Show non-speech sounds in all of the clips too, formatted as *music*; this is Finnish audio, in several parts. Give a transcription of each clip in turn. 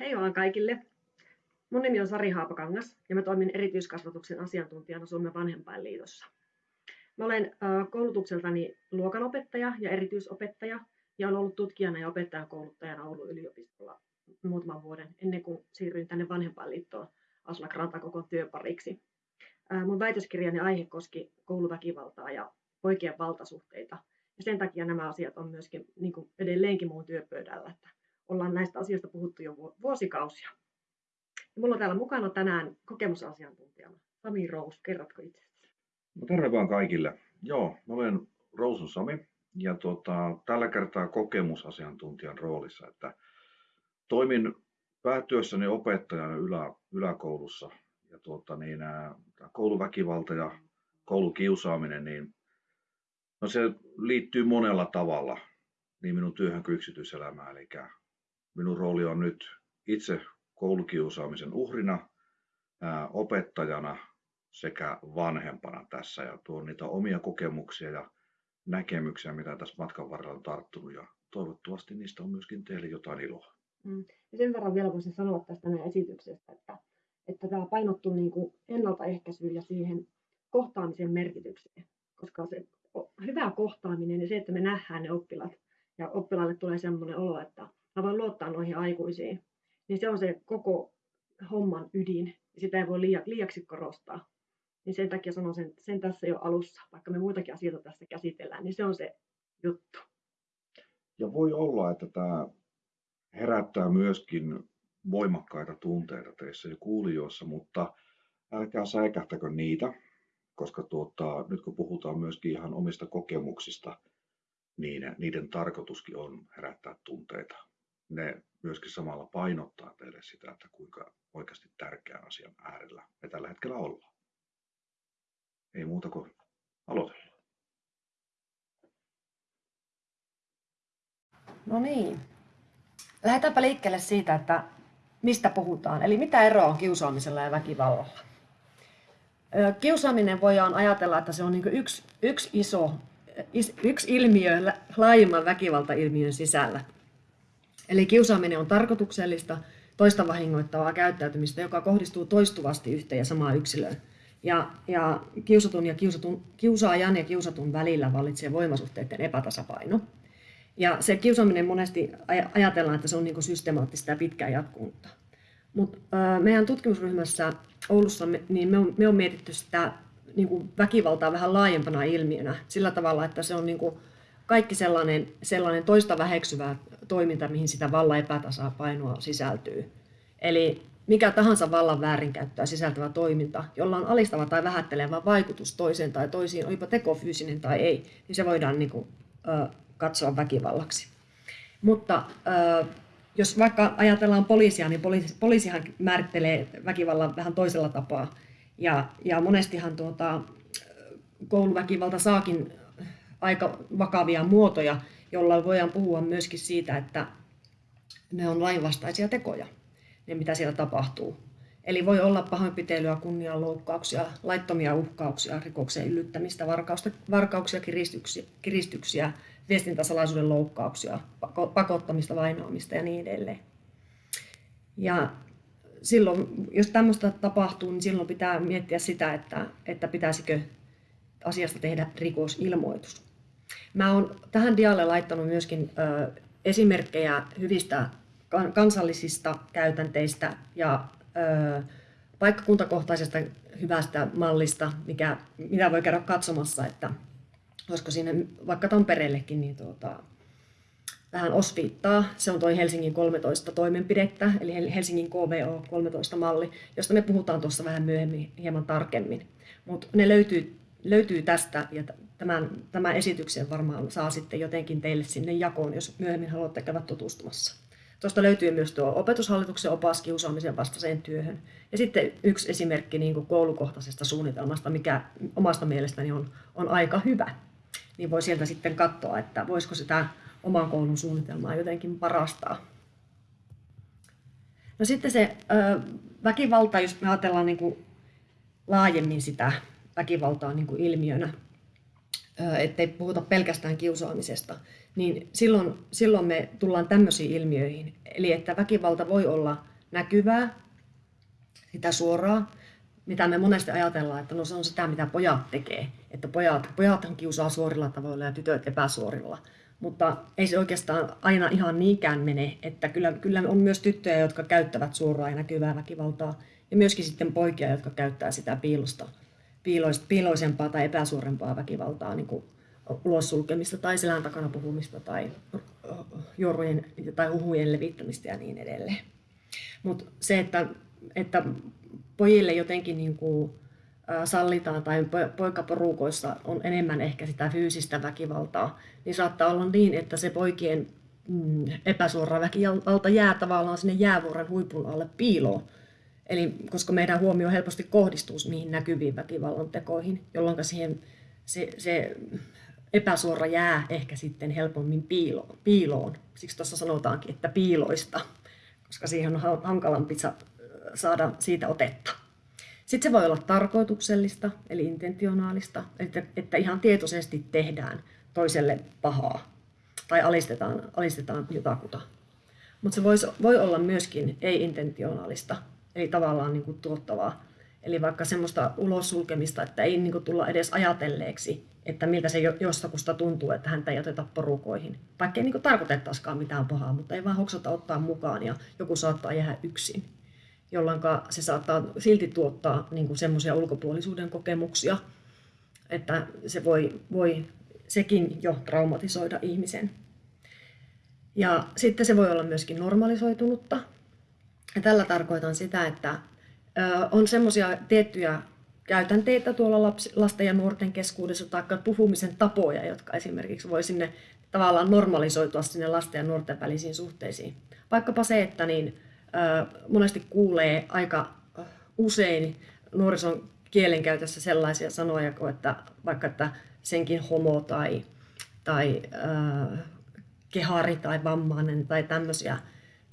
Hei vaan kaikille! Mun nimi on Sari Haapakangas ja mä toimin erityiskasvatuksen asiantuntijana Suomen vanhempainliitossa. Mä olen koulutukseltani luokanopettaja ja erityisopettaja ja olen ollut tutkijana ja opettajakouluttajana Oulun yliopistolla muutaman vuoden ennen kuin siirryin tänne vanhempainliittoon Aslak Rantakokon työpariksi. Mun väitöskirjani aihe koski kouluväkivaltaa ja poikien valtasuhteita. Ja sen takia nämä asiat on myöskin niin kuin edelleenkin mun työpöydällä, että ollaan näistä asioista puhuttu jo vuosikausia. Mulla on täällä mukana tänään kokemusasiantuntijana Sami Rous. Kerrotko itse? No terve vaan kaikille. Joo, mä olen Rousun Sami ja tuota, tällä kertaa kokemusasiantuntijan roolissa, että toimin päätyössäni opettajana ylä, yläkoulussa ja tuota, niin, ää, kouluväkivalta ja koulukiusaaminen, niin no se liittyy monella tavalla niin minun työhön kuin yksityiselämään. Eli minun rooli on nyt itse koulukiusaamisen uhrina, opettajana sekä vanhempana tässä ja tuon niitä omia kokemuksia ja näkemyksiä, mitä tässä matkan varrella on tarttunut ja toivottavasti niistä on myöskin teille jotain iloa. Mm. Ja sen verran vielä voisin sanoa tästä meidän esityksestä, että, että tämä painottuu niin kuin ennaltaehkäisyyn ja siihen kohtaamisen merkitykseen, koska se hyvä kohtaaminen ja se, että me nähdään ne oppilaat ja oppilaalle tulee sellainen olo, että mä voin luottaa noihin aikuisiin, niin se on se koko homman ydin. Sitä ei voi liiaksi korostaa. Niin sen takia sanon sen, sen tässä jo alussa, vaikka me muitakin asioita tässä käsitellään, niin se on se juttu. Ja voi olla, että tämä herättää myöskin voimakkaita tunteita teissä ja kuulijoissa, mutta älkää säikähtäkö niitä, koska tuota, nyt kun puhutaan myöskin ihan omista kokemuksista, niin niiden tarkoituskin on herättää tunteita. Ne myöskin samalla painottaa teille sitä, että kuinka oikeasti tärkeän asian äärellä me tällä hetkellä ollaan. Ei muuta kuin aloitellaan. No niin. Lähdetäänpä liikkeelle siitä, että mistä puhutaan. Eli mitä eroa on kiusaamisella ja väkivallalla? Kiusaaminen voidaan ajatella, että se on niin yksi, yksi iso yksi ilmiö laajemman väkivaltailmiön sisällä. Eli kiusaaminen on tarkoituksellista, toista vahingoittavaa käyttäytymistä, joka kohdistuu toistuvasti yhteen ja samaan yksilöön. Ja, ja kiusatun ja kiusatun, kiusaajan ja kiusatun välillä vallitsee voimasuhteiden epätasapaino. Ja se kiusaaminen monesti ajatellaan, että se on niin systemaattista ja pitkään jatkunutta. Mutta meidän tutkimusryhmässä Oulussa niin me on, me on mietitty sitä niin kuin väkivaltaa vähän laajempana ilmiönä sillä tavalla, että se on niin kuin kaikki sellainen, sellainen toista väheksyvää toiminta, mihin sitä vallan epätasapainoa sisältyy. Eli mikä tahansa vallan väärinkäyttöä sisältävä toiminta, jolla on alistava tai vähättelevä vaikutus toiseen tai toisiin, olipa teko fyysinen tai ei, niin se voidaan niin kuin, ö, katsoa väkivallaksi. Mutta ö, jos vaikka ajatellaan poliisia, niin poliisi, poliisihan määrittelee väkivallan vähän toisella tapaa. Ja, ja monestihan tuota, kouluväkivalta saakin aika vakavia muotoja, jolla voidaan puhua myöskin siitä, että ne on lainvastaisia tekoja, ne mitä siellä tapahtuu. Eli voi olla pahoinpiteilyä, kunnianloukkauksia, laittomia uhkauksia, rikoksen yllyttämistä, varkauksia, kiristyksiä, kiristyksiä viestintäsalaisuuden loukkauksia, pakottamista, vainoamista ja niin edelleen. Ja silloin, jos tämmöistä tapahtuu, niin silloin pitää miettiä sitä, että, että pitäisikö asiasta tehdä rikosilmoitus. Mä oon tähän dialle laittanut myöskin ö, esimerkkejä hyvistä kansallisista käytänteistä ja ö, paikkakuntakohtaisesta hyvästä mallista, mikä, mitä voi käydä katsomassa, että olisiko sinne vaikka Tampereellekin niin tuota, vähän osviittaa. Se on toi Helsingin 13 toimenpidettä, eli Helsingin KVO 13 malli, josta me puhutaan tuossa vähän myöhemmin hieman tarkemmin. Mutta ne löytyy, löytyy tästä ja tämän, tämän esityksen varmaan saa sitten jotenkin teille sinne jakoon, jos myöhemmin haluatte käydä tutustumassa. Tuosta löytyy myös tuo opetushallituksen opas kiusaamisen vastaiseen työhön. Ja sitten yksi esimerkki niin kuin koulukohtaisesta suunnitelmasta, mikä omasta mielestäni on, on aika hyvä. Niin voi sieltä sitten katsoa, että voisiko sitä oman koulun suunnitelmaa jotenkin parastaa. No sitten se ö, väkivalta, jos me ajatellaan niin kuin laajemmin sitä väkivaltaa niin kuin ilmiönä, ettei puhuta pelkästään kiusaamisesta, niin silloin, silloin me tullaan tämmöisiin ilmiöihin. Eli että väkivalta voi olla näkyvää, sitä suoraa, mitä me monesti ajatellaan, että no se on sitä, mitä pojat tekee. Että pojat, pojathan kiusaa suorilla tavoilla ja tytöt epäsuorilla. Mutta ei se oikeastaan aina ihan niinkään mene, että kyllä, kyllä on myös tyttöjä, jotka käyttävät suoraa ja näkyvää väkivaltaa, ja myöskin sitten poikia, jotka käyttää sitä piilosta, piiloisempaa tai epäsuorempaa väkivaltaa, niin kuin ulos sulkemista tai selän takana puhumista tai jorrujen tai huhujen levittämistä ja niin edelleen. Mutta se, että, että pojille jotenkin niin kuin, sallitaan tai poikaporukoissa on enemmän ehkä sitä fyysistä väkivaltaa, niin saattaa olla niin, että se poikien mm, epäsuora väkivalta jää tavallaan sinne jäävuoren huipun alle piiloon. Eli koska meidän huomio helposti kohdistuu niihin näkyviin väkivallan tekoihin, jolloin siihen se, se epäsuora jää ehkä sitten helpommin piiloon. piiloon. Siksi tuossa sanotaankin, että piiloista, koska siihen on hankalampi saada siitä otetta. Sitten se voi olla tarkoituksellista, eli intentionaalista, että, että ihan tietoisesti tehdään toiselle pahaa tai alistetaan, alistetaan jotakuta. Mutta se voi, voi olla myöskin ei-intentionaalista, eli tavallaan niin kuin tuottavaa. Eli vaikka semmoista ulos sulkemista, että ei niin kuin tulla edes ajatelleeksi, että miltä se jostakusta tuntuu, että häntä ei oteta porukoihin. Vaikka ei niin tarkoitettaisikaan mitään pahaa, mutta ei vaan hoksata ottaa mukaan ja joku saattaa jäädä yksin jolloin se saattaa silti tuottaa niin semmoisia ulkopuolisuuden kokemuksia, että se voi, voi sekin jo traumatisoida ihmisen. Ja sitten se voi olla myöskin normalisoitunutta. Ja tällä tarkoitan sitä, että on semmoisia tiettyjä käytänteitä tuolla lapsi, lasten ja nuorten keskuudessa tai puhumisen tapoja, jotka esimerkiksi voi sinne tavallaan normalisoitua sinne lasten ja nuorten välisiin suhteisiin. Vaikkapa se, että niin, monesti kuulee aika usein nuorison kielenkäytössä sellaisia sanoja kuin, että vaikka että senkin homo tai, tai äh, kehari tai vammainen tai tämmöisiä,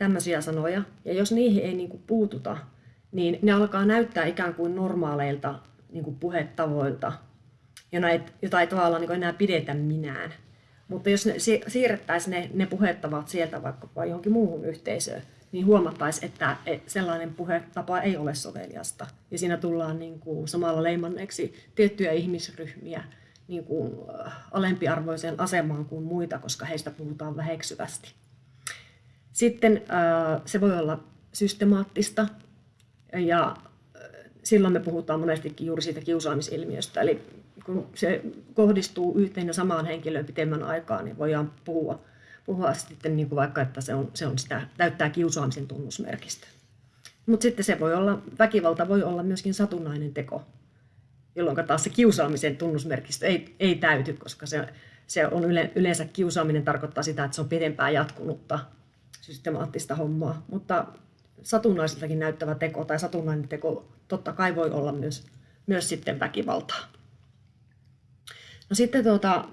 tämmöisiä sanoja. Ja jos niihin ei niin kuin puututa, niin ne alkaa näyttää ikään kuin normaaleilta niin kuin puhetavoilta, jota ei tavallaan niin enää pidetä minään. Mutta jos ne, siirrettäisiin ne, ne puhettavat sieltä vaikkapa johonkin muuhun yhteisöön, niin huomattaisiin, että sellainen puhetapa ei ole soveliasta. Ja siinä tullaan niin kuin samalla leimanneeksi tiettyjä ihmisryhmiä niin kuin äh, alempiarvoiseen asemaan kuin muita, koska heistä puhutaan väheksyvästi. Sitten äh, se voi olla systemaattista ja äh, silloin me puhutaan monestikin juuri siitä kiusaamisilmiöstä. Eli kun se kohdistuu yhteen ja samaan henkilöön pitemmän aikaa, niin voidaan puhua puhua sitten niin kuin vaikka, että se, on, se on sitä, täyttää kiusaamisen tunnusmerkistä. Mutta sitten se voi olla, väkivalta voi olla myöskin satunnainen teko, jolloin taas se kiusaamisen tunnusmerkistö ei, ei täyty, koska se, se on yle, yleensä kiusaaminen tarkoittaa sitä, että se on pidempään jatkunutta systemaattista hommaa. Mutta satunnaisiltakin näyttävä teko tai satunnainen teko totta kai voi olla myös, myös sitten väkivaltaa. No sitten tuota,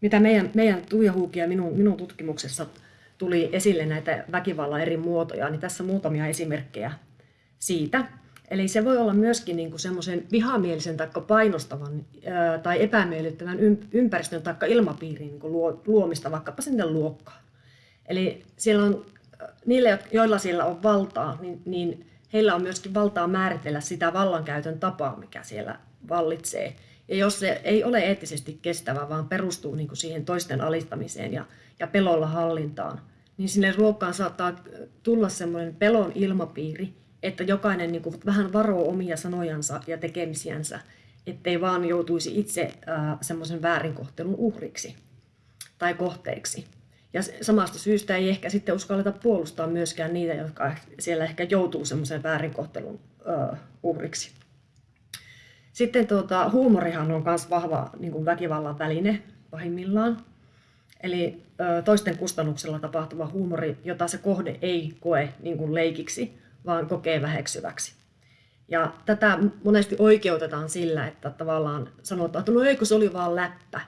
mitä meidän, meidän Tuija Huuki ja minun, minun tutkimuksessa tuli esille näitä väkivallan eri muotoja, niin tässä muutamia esimerkkejä siitä. Eli se voi olla myöskin niin kuin semmoisen vihamielisen tai painostavan tai epämiellyttävän ympäristön tai ilmapiirin niin kuin luomista vaikkapa sinne luokkaan. Eli siellä on, niille, joilla siellä on valtaa, niin, niin heillä on myöskin valtaa määritellä sitä vallankäytön tapaa, mikä siellä vallitsee. Ja jos se ei ole eettisesti kestävä, vaan perustuu niin kuin siihen toisten alistamiseen ja, ja pelolla hallintaan, niin sinne ruokkaan saattaa tulla semmoinen pelon ilmapiiri, että jokainen niin kuin vähän varoo omia sanojansa ja tekemisiänsä, ettei vaan joutuisi itse äh, semmoisen väärinkohtelun uhriksi tai kohteeksi. Ja samasta syystä ei ehkä sitten uskalleta puolustaa myöskään niitä, jotka siellä ehkä joutuu semmoisen väärinkohtelun uhriksi. Sitten tuota, huumorihan on myös vahva niin kuin väkivallan väline pahimmillaan. Eli ö, toisten kustannuksella tapahtuva huumori, jota se kohde ei koe niin kuin leikiksi, vaan kokee väheksyväksi. Ja tätä monesti oikeutetaan sillä, että tavallaan sanotaan, että no eikö se oli vaan läppä.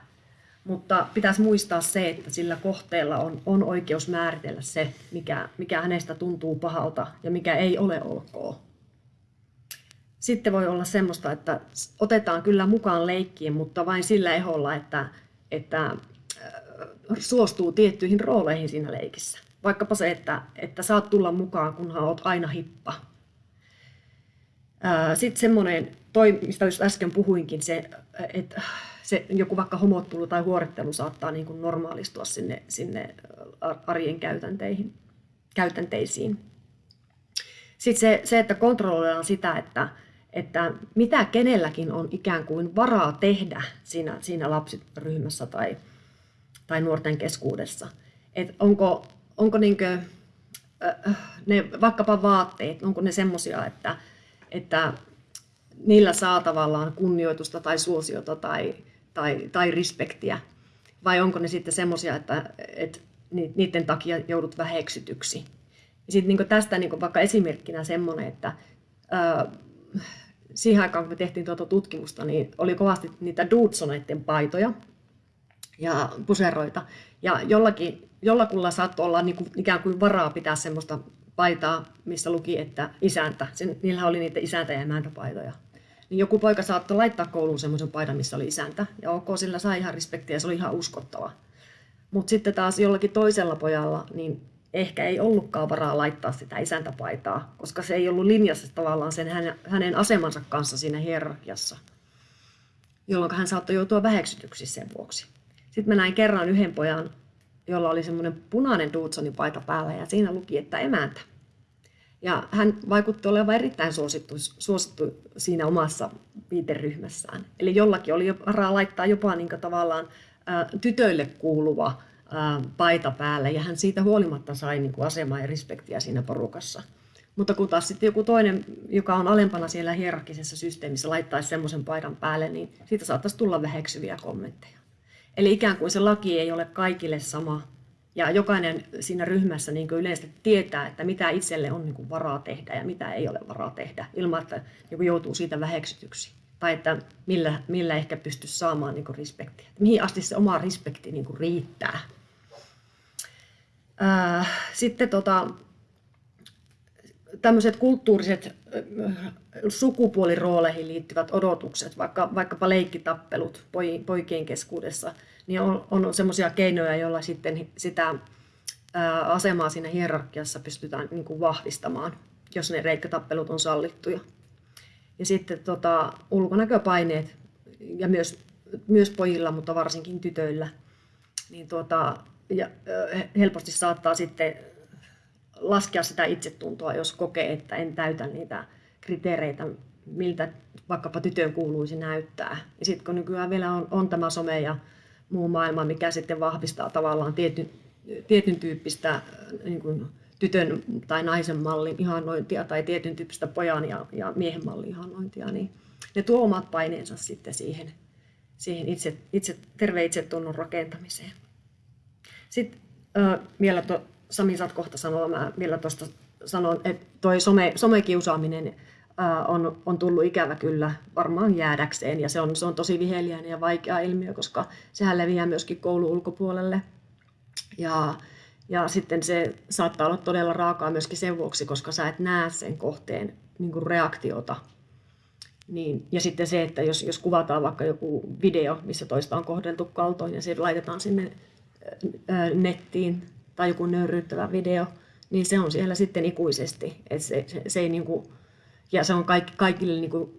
Mutta pitäisi muistaa se, että sillä kohteella on, on oikeus määritellä se, mikä, mikä hänestä tuntuu pahalta ja mikä ei ole ok. sitten voi olla semmoista, että otetaan kyllä mukaan leikkiin, mutta vain sillä eholla, että, että suostuu tiettyihin rooleihin siinä leikissä. Vaikkapa se, että, että saat tulla mukaan, kunhan olet aina hippa. Sitten semmoinen, toi, mistä just äsken puhuinkin, se, että se joku vaikka homottelu tai huorettelu saattaa niin kuin normaalistua sinne, sinne arjen käytänteihin, käytänteisiin. Sitten se, se, että kontrolloidaan sitä, että, että mitä kenelläkin on ikään kuin varaa tehdä siinä, siinä lapsiryhmässä tai, tai nuorten keskuudessa. Et onko onko niinkö, äh, ne vaikkapa vaatteet, onko ne semmoisia, että, että niillä saa tavallaan kunnioitusta tai suosiota tai, tai, tai respektiä, vai onko ne sitten semmoisia, että, että niiden takia joudut väheksytyksi. Ja sitten niin tästä niin vaikka esimerkkinä semmoinen, että ää, siihen aikaan, kun me tehtiin tuota tutkimusta, niin oli kovasti niitä Dudsoneiden paitoja ja puseroita. Ja jollakin, jollakulla saattoi olla niin kuin, ikään kuin varaa pitää semmoista paitaa, missä luki, että isäntä. Sen, niillä oli niitä isäntä- ja emäntäpaitoja. Niin joku poika saattoi laittaa kouluun semmoisen paidan, missä oli isäntä. Ja ok, sillä sai ihan respektiä se oli ihan uskottava. Mutta sitten taas jollakin toisella pojalla, niin ehkä ei ollutkaan varaa laittaa sitä isäntäpaitaa, koska se ei ollut linjassa tavallaan sen hänen, hänen asemansa kanssa siinä hierarkiassa, jolloin hän saattoi joutua väheksytyksi sen vuoksi. Sitten mä näin kerran yhden pojan, jolla oli semmoinen punainen Dudsonin paita päällä ja siinä luki, että emäntä. Ja hän vaikutti olevan erittäin suosittu, suosittu siinä omassa viiteryhmässään. Eli jollakin oli varaa laittaa jopa niin tavallaan ää, tytöille kuuluva ää, paita päälle ja hän siitä huolimatta sai niin kuin asemaa ja respektiä siinä porukassa. Mutta kun taas sitten joku toinen, joka on alempana siellä hierarkisessa systeemissä, laittaisi semmoisen paidan päälle, niin siitä saattaisi tulla väheksyviä kommentteja. Eli ikään kuin se laki ei ole kaikille sama. Ja jokainen siinä ryhmässä niin yleensä tietää, että mitä itselle on niin varaa tehdä ja mitä ei ole varaa tehdä, ilman että niin joutuu siitä väheksytyksi. Tai että millä, millä ehkä pystyisi saamaan niin respektiä. Mihin asti se oma respekti niin riittää. Sitten tota, tämmöiset kulttuuriset sukupuolirooleihin liittyvät odotukset, vaikka, vaikkapa leikkitappelut poikien keskuudessa, niin on, on semmoisia keinoja, joilla sitten sitä asemaa siinä hierarkiassa pystytään niin kuin vahvistamaan, jos ne reikkatappelut on sallittuja. Ja sitten tota, ulkonäköpaineet, ja myös, myös pojilla, mutta varsinkin tytöillä, niin tuota, ja, helposti saattaa sitten laskea sitä itsetuntoa, jos kokee, että en täytä niitä kriteereitä, miltä vaikkapa tytön kuuluisi näyttää. Ja sitten kun nykyään vielä on, on tämä some ja muu maailma, mikä sitten vahvistaa tavallaan tietyn, tietyn tyyppistä äh, niin kuin tytön tai naisen mallin ihannointia tai tietyn tyyppistä pojan ja, ja miehen mallin ihannointia, niin ne tuo omat paineensa sitten siihen, siihen itse, itse, terve itsetunnon rakentamiseen. Sitten äh, vielä to, Sami saat kohta sanoa, mä vielä tuosta sanon, että toi some, somekiusaaminen on, on tullut ikävä kyllä varmaan jäädäkseen ja se on, se on tosi viheliäinen ja vaikea ilmiö, koska sehän leviää myöskin koulun ulkopuolelle. Ja, ja sitten se saattaa olla todella raakaa myöskin sen vuoksi, koska sä et näe sen kohteen niin kuin reaktiota. Niin, ja sitten se, että jos, jos kuvataan vaikka joku video, missä toista on kohdeltu kaltoin ja se laitetaan sinne nettiin tai joku nöyryyttävä video, niin se on siellä sitten ikuisesti. Et se, se, se ei niin kuin, ja se on kaikki, kaikille niin kuin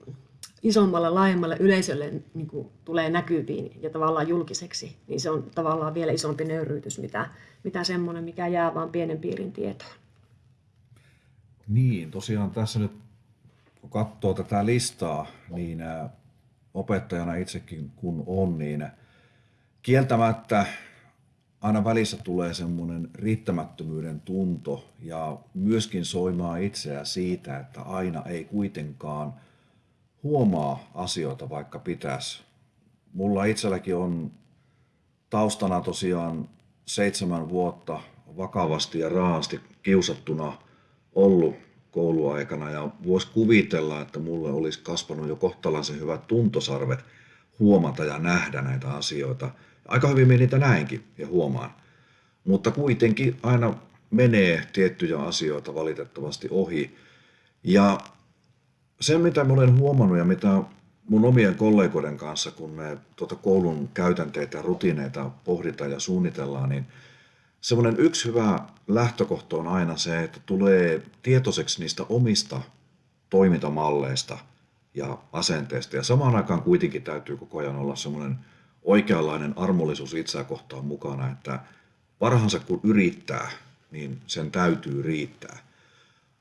isommalla, laajemmalle yleisölle niin kuin tulee näkyviin ja tavallaan julkiseksi, niin se on tavallaan vielä isompi nöyryytys, mitä, mitä semmoinen, mikä jää vain pienen piirin tietoon. Niin, tosiaan tässä nyt kun katsoo tätä listaa, niin opettajana itsekin kun on, niin kieltämättä aina välissä tulee semmoinen riittämättömyyden tunto ja myöskin soimaa itseä siitä, että aina ei kuitenkaan huomaa asioita, vaikka pitäisi. Mulla itselläkin on taustana tosiaan seitsemän vuotta vakavasti ja raasti kiusattuna ollut kouluaikana ja voisi kuvitella, että mulle olisi kasvanut jo kohtalaisen hyvät tuntosarvet huomata ja nähdä näitä asioita – Aika hyvin minä niitä näinkin ja huomaan. Mutta kuitenkin aina menee tiettyjä asioita valitettavasti ohi. Ja se, mitä olen huomannut ja mitä mun omien kollegoiden kanssa, kun me tuota koulun käytänteitä ja rutiineita pohditaan ja suunnitellaan, niin semmoinen yksi hyvä lähtökohta on aina se, että tulee tietoiseksi niistä omista toimintamalleista ja asenteista. Ja samaan aikaan kuitenkin täytyy koko ajan olla semmoinen oikeanlainen armollisuus itseä kohtaan mukana, että parhaansa kun yrittää, niin sen täytyy riittää.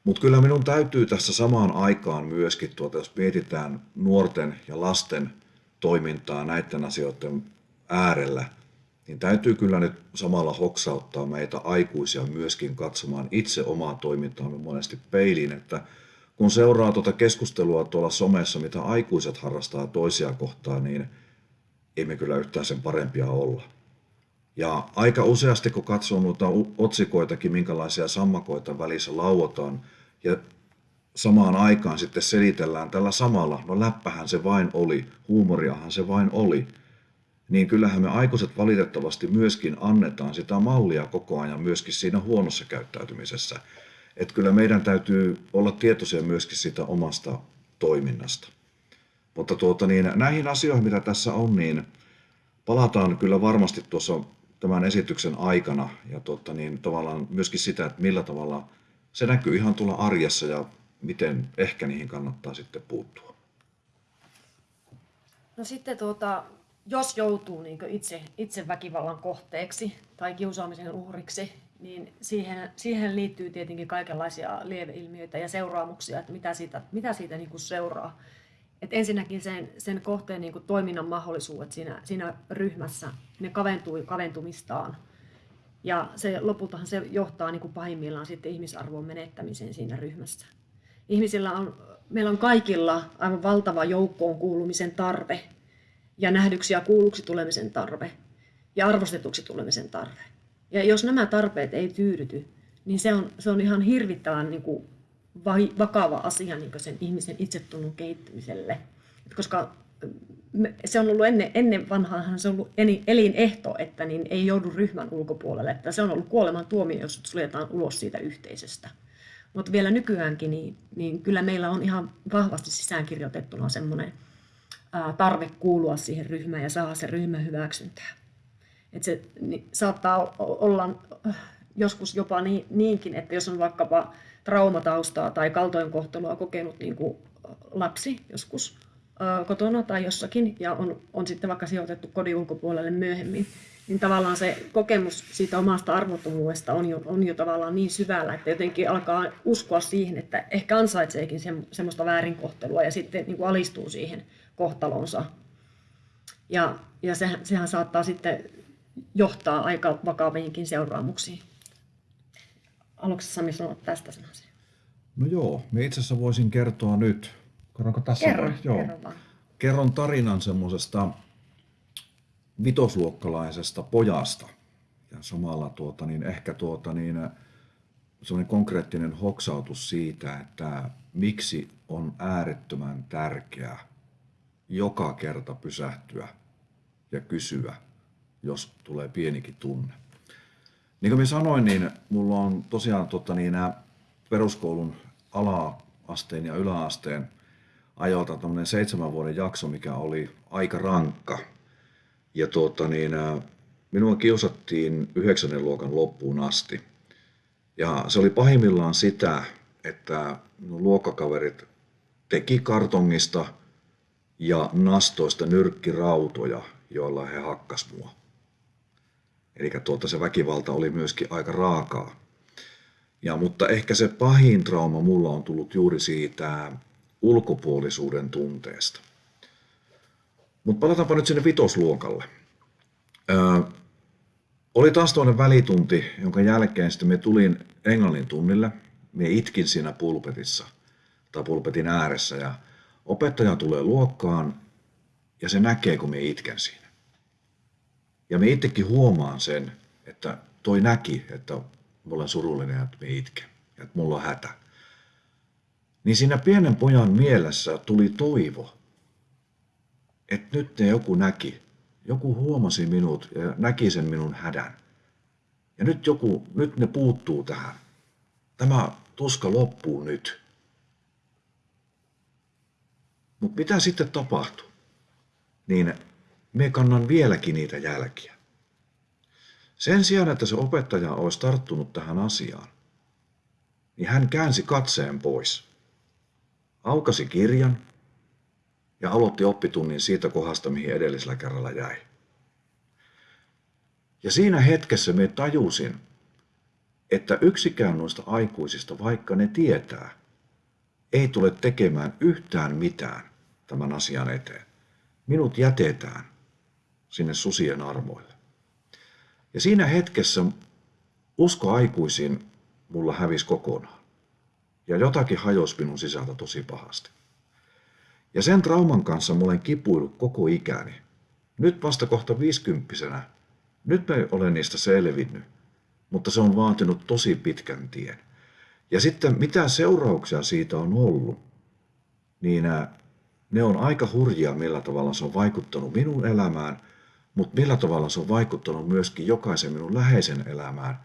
Mutta kyllä minun täytyy tässä samaan aikaan myöskin, tuota, jos mietitään nuorten ja lasten toimintaa näiden asioiden äärellä, niin täytyy kyllä nyt samalla hoksauttaa meitä aikuisia myöskin katsomaan itse omaa toimintaamme monesti peiliin, että kun seuraa tuota keskustelua tuolla somessa, mitä aikuiset harrastaa toisia kohtaan, niin ei me kyllä yhtään sen parempia olla. Ja aika useasti, kun katsoo noita otsikoitakin, minkälaisia sammakoita välissä lauotaan, ja samaan aikaan sitten selitellään tällä samalla, no läppähän se vain oli, huumoriahan se vain oli, niin kyllähän me aikuiset valitettavasti myöskin annetaan sitä mallia koko ajan myöskin siinä huonossa käyttäytymisessä. Että kyllä meidän täytyy olla tietoisia myöskin sitä omasta toiminnasta. Mutta tuota, niin, näihin asioihin, mitä tässä on, niin palataan kyllä varmasti tuossa tämän esityksen aikana ja tuota, niin, tavallaan myöskin sitä, että millä tavalla se näkyy ihan tuolla arjessa ja miten ehkä niihin kannattaa sitten puuttua. No sitten tuota, jos joutuu niin itse, itse väkivallan kohteeksi tai kiusaamisen uhriksi, niin siihen, siihen liittyy tietenkin kaikenlaisia lieveilmiöitä ja seuraamuksia, että mitä siitä, mitä siitä niin seuraa. Et ensinnäkin sen, sen kohteen niin kuin toiminnan mahdollisuudet siinä, siinä ryhmässä, ne kaventuu kaventumistaan. Ja se, lopultahan se johtaa niin kuin pahimmillaan sitten ihmisarvon menettämiseen siinä ryhmässä. Ihmisillä on, meillä on kaikilla aivan valtava joukkoon kuulumisen tarve ja nähdyksi ja kuulluksi tulemisen tarve ja arvostetuksi tulemisen tarve. Ja jos nämä tarpeet ei tyydyty, niin se on, se on ihan hirvittävän niin kuin vakava asia niin sen ihmisen itsetunnon kehittymiselle. Koska se on ollut ennen, ennen vanhaan se on ollut elinehto, että niin ei joudu ryhmän ulkopuolelle. Että se on ollut kuoleman tuomio, jos suljetaan ulos siitä yhteisöstä. Mutta vielä nykyäänkin, niin, niin kyllä meillä on ihan vahvasti sisäänkirjoitettuna semmoinen tarve kuulua siihen ryhmään ja saada se ryhmä hyväksyntää. Et se niin, saattaa olla joskus jopa niin, niinkin, että jos on vaikkapa traumataustaa tai kaltoinkohtelua kokenut niin kuin lapsi joskus kotona tai jossakin ja on, on sitten vaikka sijoitettu kodin ulkopuolelle myöhemmin, niin tavallaan se kokemus siitä omasta arvottomuudesta on jo, on jo tavallaan niin syvällä, että jotenkin alkaa uskoa siihen, että ehkä ansaitseekin se, semmoista väärinkohtelua ja sitten niin kuin alistuu siihen kohtalonsa. Ja, ja sehän, sehän saattaa sitten johtaa aika vakaviinkin seuraamuksiin. Haluatko Sami sanoa tästä sanasia? No joo, me itse asiassa voisin kertoa nyt. Kerronko tässä? Kerro, joo. kerro vaan. Kerron tarinan semmoisesta vitosluokkalaisesta pojasta. Ja samalla tuota, niin ehkä tuota, niin, semmoinen konkreettinen hoksautus siitä, että miksi on äärettömän tärkeää joka kerta pysähtyä ja kysyä, jos tulee pienikin tunne. Niin kuin minä sanoin, niin mulla on tosiaan tota, niin, nämä peruskoulun ala-asteen ja yläasteen ajoilta tämmöinen seitsemän vuoden jakso, mikä oli aika rankka. Ja tuota, niin, minua kiusattiin yhdeksännen luokan loppuun asti. Ja se oli pahimmillaan sitä, että minun luokkakaverit teki kartongista ja nastoista nyrkkirautoja, joilla he hakkas mua. Eli tuota, se väkivalta oli myöskin aika raakaa. Ja, mutta ehkä se pahin trauma mulla on tullut juuri siitä ulkopuolisuuden tunteesta. Mutta palataanpa nyt sinne vitosluokalle. Öö, oli taas toinen välitunti, jonka jälkeen sitten me tulin englannin tunnille. Me itkin siinä pulpetissa tai pulpetin ääressä ja opettaja tulee luokkaan ja se näkee, kun me itken siinä. Ja me itsekin huomaan sen, että toi näki, että mä olen surullinen ja että me itken ja että mulla on hätä. Niin siinä pienen pojan mielessä tuli toivo, että nyt ne joku näki, joku huomasi minut ja näki sen minun hädän. Ja nyt, joku, nyt ne puuttuu tähän. Tämä tuska loppuu nyt. Mutta mitä sitten tapahtui? Niin me kannan vieläkin niitä jälkiä. Sen sijaan, että se opettaja olisi tarttunut tähän asiaan, niin hän käänsi katseen pois. Aukasi kirjan ja aloitti oppitunnin siitä kohdasta, mihin edellisellä kerralla jäi. Ja siinä hetkessä me tajusin, että yksikään noista aikuisista, vaikka ne tietää, ei tule tekemään yhtään mitään tämän asian eteen. Minut jätetään sinne susien armoille. Ja siinä hetkessä usko aikuisiin mulla hävisi kokonaan. Ja jotakin hajosi minun sisältä tosi pahasti. Ja sen trauman kanssa mä olen kipuillut koko ikäni. Nyt vasta kohta viisikymppisenä. Nyt mä olen niistä selvinnyt, mutta se on vaatinut tosi pitkän tien. Ja sitten mitä seurauksia siitä on ollut, niin ne on aika hurjia, millä tavalla se on vaikuttanut minun elämään, mutta millä tavalla se on vaikuttanut myöskin jokaisen minun läheisen elämään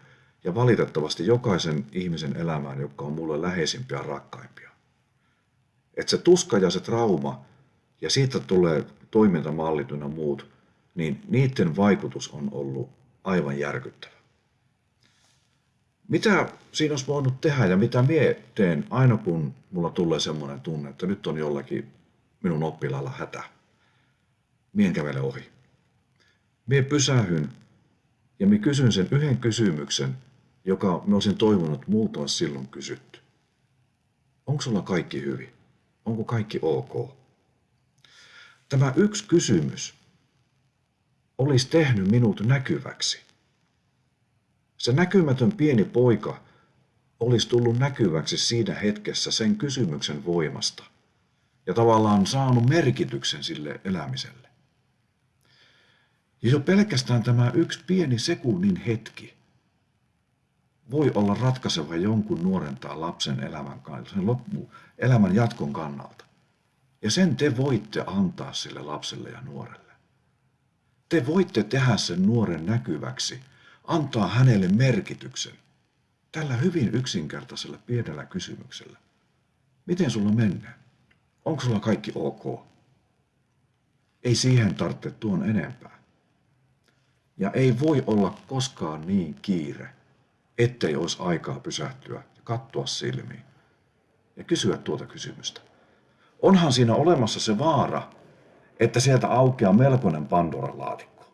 ja valitettavasti jokaisen ihmisen elämään, joka on mulle läheisimpiä ja rakkaimpia. Että se tuska ja se trauma ja siitä tulee toimintamallit ja muut, niin niiden vaikutus on ollut aivan järkyttävä. Mitä siinä olisi voinut tehdä ja mitä mie teen aina kun mulla tulee semmoinen tunne, että nyt on jollakin minun oppilaalla hätä. Mien kävele ohi. Mie pysähyn ja minä kysyn sen yhden kysymyksen, joka me olisin toivonut multa olisi silloin kysytty. Onko sulla kaikki hyvin? Onko kaikki ok? Tämä yksi kysymys olisi tehnyt minut näkyväksi. Se näkymätön pieni poika olisi tullut näkyväksi siinä hetkessä sen kysymyksen voimasta ja tavallaan saanut merkityksen sille elämiselle. Ja jo pelkästään tämä yksi pieni sekunnin hetki voi olla ratkaiseva jonkun nuoren tai lapsen elämän, sen loppu, elämän jatkon kannalta. Ja sen te voitte antaa sille lapselle ja nuorelle. Te voitte tehdä sen nuoren näkyväksi, antaa hänelle merkityksen tällä hyvin yksinkertaisella pienellä kysymyksellä. Miten sulla menee? Onko sulla kaikki ok? Ei siihen tarvitse tuon enempää. Ja ei voi olla koskaan niin kiire, ettei olisi aikaa pysähtyä ja katsoa silmiin ja kysyä tuota kysymystä. Onhan siinä olemassa se vaara, että sieltä aukeaa melkoinen Pandoran laatikko.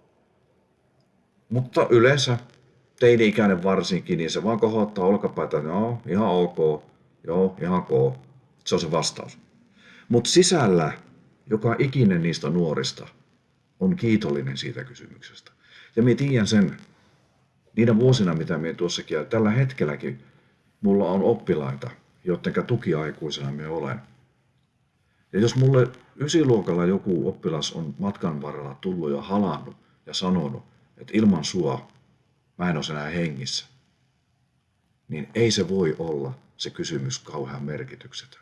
Mutta yleensä teini-ikäinen varsinkin, niin se vaan kohottaa olkapäitä, joo, ihan ok, joo, ihan ok. Se on se vastaus. Mutta sisällä joka ikinen niistä nuorista on kiitollinen siitä kysymyksestä. Ja minä tiedän sen, niinä vuosina, mitä minä tuossakin, ja tällä hetkelläkin mulla on oppilaita, joiden tukiaikuisena minä olen. Ja jos mulle ysiluokalla joku oppilas on matkan varrella tullut ja halannut ja sanonut, että ilman sua mä en ole enää hengissä, niin ei se voi olla se kysymys kauhean merkityksetön.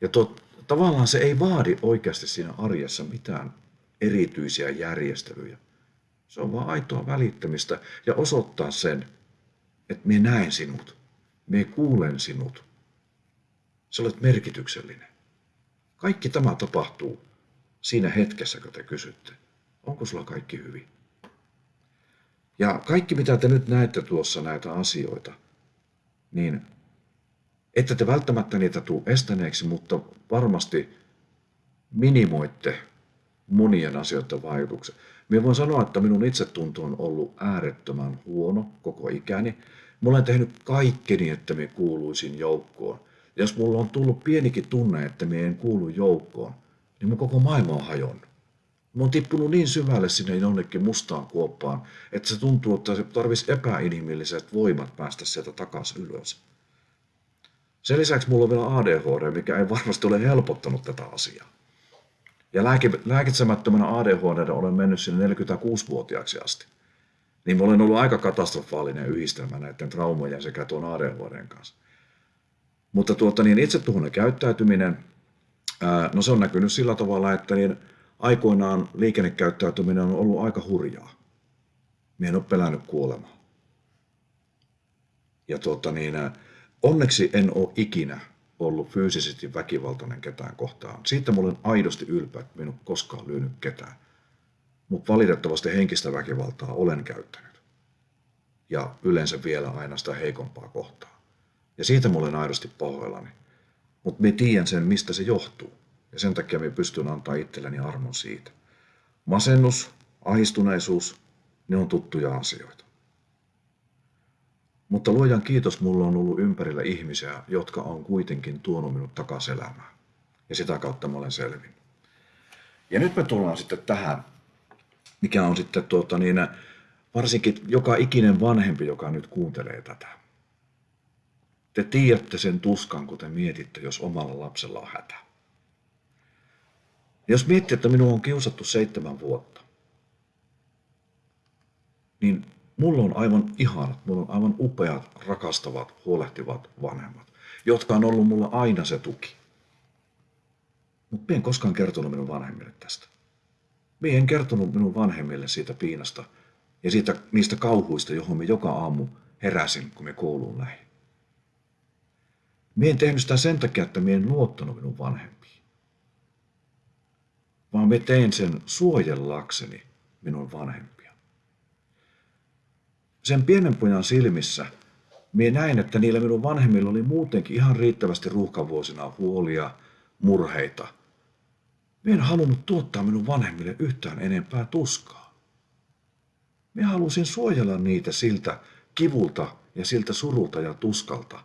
Ja tot, tavallaan se ei vaadi oikeasti siinä arjessa mitään erityisiä järjestelyjä. Se on vaan aitoa välittämistä ja osoittaa sen, että minä näen sinut, minä kuulen sinut. Sä olet merkityksellinen. Kaikki tämä tapahtuu siinä hetkessä, kun te kysytte, onko sulla kaikki hyvin. Ja kaikki, mitä te nyt näette tuossa näitä asioita, niin ette te välttämättä niitä tule estäneeksi, mutta varmasti minimoitte monien asioiden vaikutuksen. Minä voin sanoa, että minun itsetunto on ollut äärettömän huono koko ikäni. Mä olen tehnyt kaikkeni, että me kuuluisin joukkoon. Ja jos mulla on tullut pienikin tunne, että me en kuulu joukkoon, niin mun koko maailma on hajonnut. Mä oon tippunut niin syvälle sinne jonnekin mustaan kuoppaan, että se tuntuu, että se tarvisi epäinhimilliset voimat päästä sieltä takaisin ylös. Sen lisäksi mulla on vielä ADHD, mikä ei varmasti ole helpottanut tätä asiaa. Ja lääke, lääkitsemättömänä ADHD olen mennyt sinne 46-vuotiaaksi asti. Niin mä olen ollut aika katastrofaalinen yhdistelmä näiden traumojen sekä tuon ADHDn kanssa. Mutta tuota, niin itsetuhoinen käyttäytyminen, no se on näkynyt sillä tavalla, että niin aikoinaan liikennekäyttäytyminen on ollut aika hurjaa. Mie en ole pelännyt kuolemaa. Ja tuota, niin, onneksi en ole ikinä ollut fyysisesti väkivaltainen ketään kohtaan. Siitä mä olen aidosti ylpeä, että minun koskaan lyönyt ketään. Mutta valitettavasti henkistä väkivaltaa olen käyttänyt. Ja yleensä vielä aina sitä heikompaa kohtaa. Ja siitä mä olen aidosti pahoillani. Mutta me tiedän sen, mistä se johtuu. Ja sen takia me pystyn antaa itselleni armon siitä. Masennus, ahistuneisuus, ne on tuttuja asioita. Mutta luojan kiitos, mulla on ollut ympärillä ihmisiä, jotka on kuitenkin tuonut minut takaisin elämään. Ja sitä kautta mä olen selvin. Ja nyt me tullaan sitten tähän, mikä on sitten tuota niin, varsinkin joka ikinen vanhempi, joka nyt kuuntelee tätä. Te tiedätte sen tuskan, kun te mietitte, jos omalla lapsella on hätä. Jos miettii, että minua on kiusattu seitsemän vuotta, niin mulla on aivan ihanat, mulla on aivan upeat, rakastavat, huolehtivat vanhemmat, jotka on ollut mulla aina se tuki. Mutta en koskaan kertonut minun vanhemmille tästä. Minä en kertonut minun vanhemmille siitä piinasta ja siitä, niistä kauhuista, johon me joka aamu heräsin, kun me kouluun lähdin. Mie en tehnyt sitä sen takia, että mie en luottanut minun vanhempiin. Vaan me tein sen suojellakseni minun vanhempia. Sen pienen pojan silmissä mie näin, että niillä minun vanhemmilla oli muutenkin ihan riittävästi ruuhkavuosina huolia, murheita. Mie en halunnut tuottaa minun vanhemmille yhtään enempää tuskaa. Mie halusin suojella niitä siltä kivulta ja siltä surulta ja tuskalta,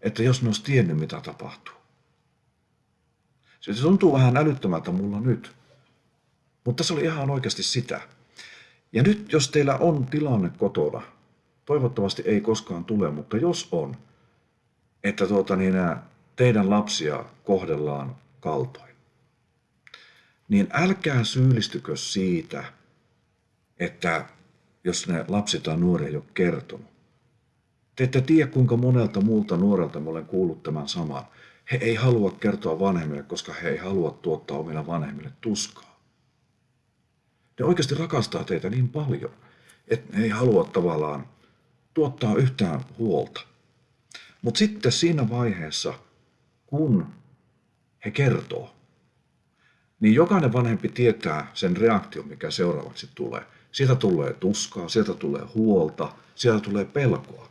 että jos ne olisi tiennyt, mitä tapahtuu. Se tuntuu vähän älyttömältä mulla nyt, mutta se oli ihan oikeasti sitä. Ja nyt, jos teillä on tilanne kotona, toivottavasti ei koskaan tule, mutta jos on, että tuota, niin teidän lapsia kohdellaan kaltoin, niin älkää syyllistykö siitä, että jos ne lapsi tai nuori ei ole kertonut. Te ette tiedä, kuinka monelta muulta nuorelta mä olen kuullut tämän saman. He ei halua kertoa vanhemmille, koska he ei halua tuottaa omilla vanhemmille tuskaa. Ne oikeasti rakastaa teitä niin paljon, että ne ei halua tavallaan tuottaa yhtään huolta. Mutta sitten siinä vaiheessa, kun he kertoo, niin jokainen vanhempi tietää sen reaktion, mikä seuraavaksi tulee. Sieltä tulee tuskaa, sieltä tulee huolta, sieltä tulee pelkoa.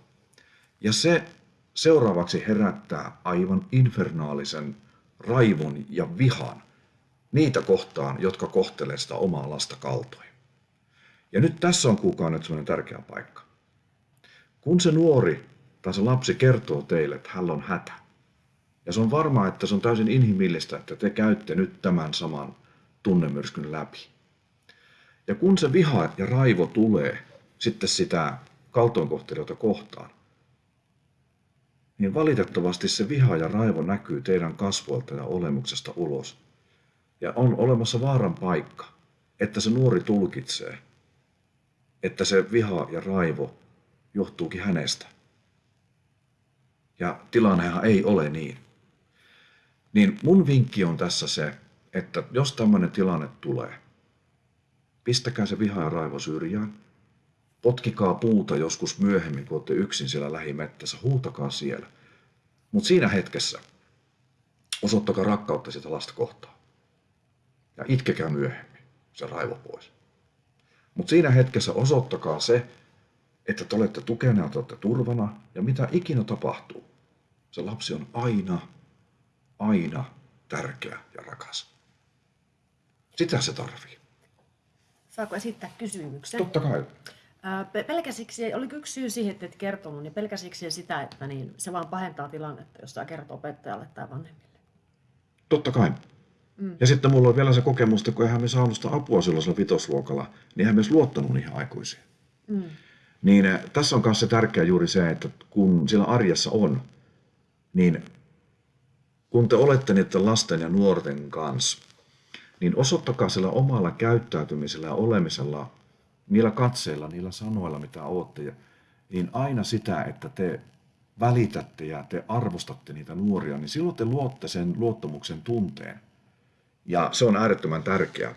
Ja se seuraavaksi herättää aivan infernaalisen raivon ja vihan niitä kohtaan, jotka kohtelee sitä omaa lasta kaltoin. Ja nyt tässä on kukaan nyt sellainen tärkeä paikka. Kun se nuori tai se lapsi kertoo teille, että hän on hätä, ja se on varmaa, että se on täysin inhimillistä, että te käytte nyt tämän saman tunnemyrskyn läpi. Ja kun se viha ja raivo tulee sitten sitä kaltoinkohtelijoita kohtaan, niin valitettavasti se viha ja raivo näkyy teidän kasvoilta ja olemuksesta ulos. Ja on olemassa vaaran paikka, että se nuori tulkitsee, että se viha ja raivo johtuukin hänestä. Ja tilannehan ei ole niin. Niin mun vinkki on tässä se, että jos tämmöinen tilanne tulee, pistäkää se viha ja raivo syrjään, potkikaa puuta joskus myöhemmin, kun olette yksin siellä lähimettässä, huutakaa siellä. Mutta siinä hetkessä osoittakaa rakkautta sitä lasta kohtaan. Ja itkekää myöhemmin se raivo pois. Mutta siinä hetkessä osoittakaa se, että te olette tukena ja te olette turvana, ja mitä ikinä tapahtuu, se lapsi on aina, aina tärkeä ja rakas. Sitä se tarvii. Saako esittää kysymyksen? Totta kai. Pelkäsiksi, oliko yksi syy siihen, että et kertonut, niin pelkäsiksi sitä, että niin se vaan pahentaa tilannetta, jos sä kertoo opettajalle tai vanhemmille? Totta kai. Mm. Ja sitten mulla on vielä se kokemus, että kun eihän me saanut sitä apua silloisella vitosluokalla, niin eihän me luottanut niihin aikuisiin. Mm. Niin eh, tässä on myös se tärkeä juuri se, että kun siellä arjessa on, niin kun te olette niiden lasten ja nuorten kanssa, niin osoittakaa sillä omalla käyttäytymisellä ja olemisella, niillä katseilla, niillä sanoilla, mitä olette, niin aina sitä, että te välitätte ja te arvostatte niitä nuoria, niin silloin te luotte sen luottamuksen tunteen. Ja se on äärettömän tärkeää,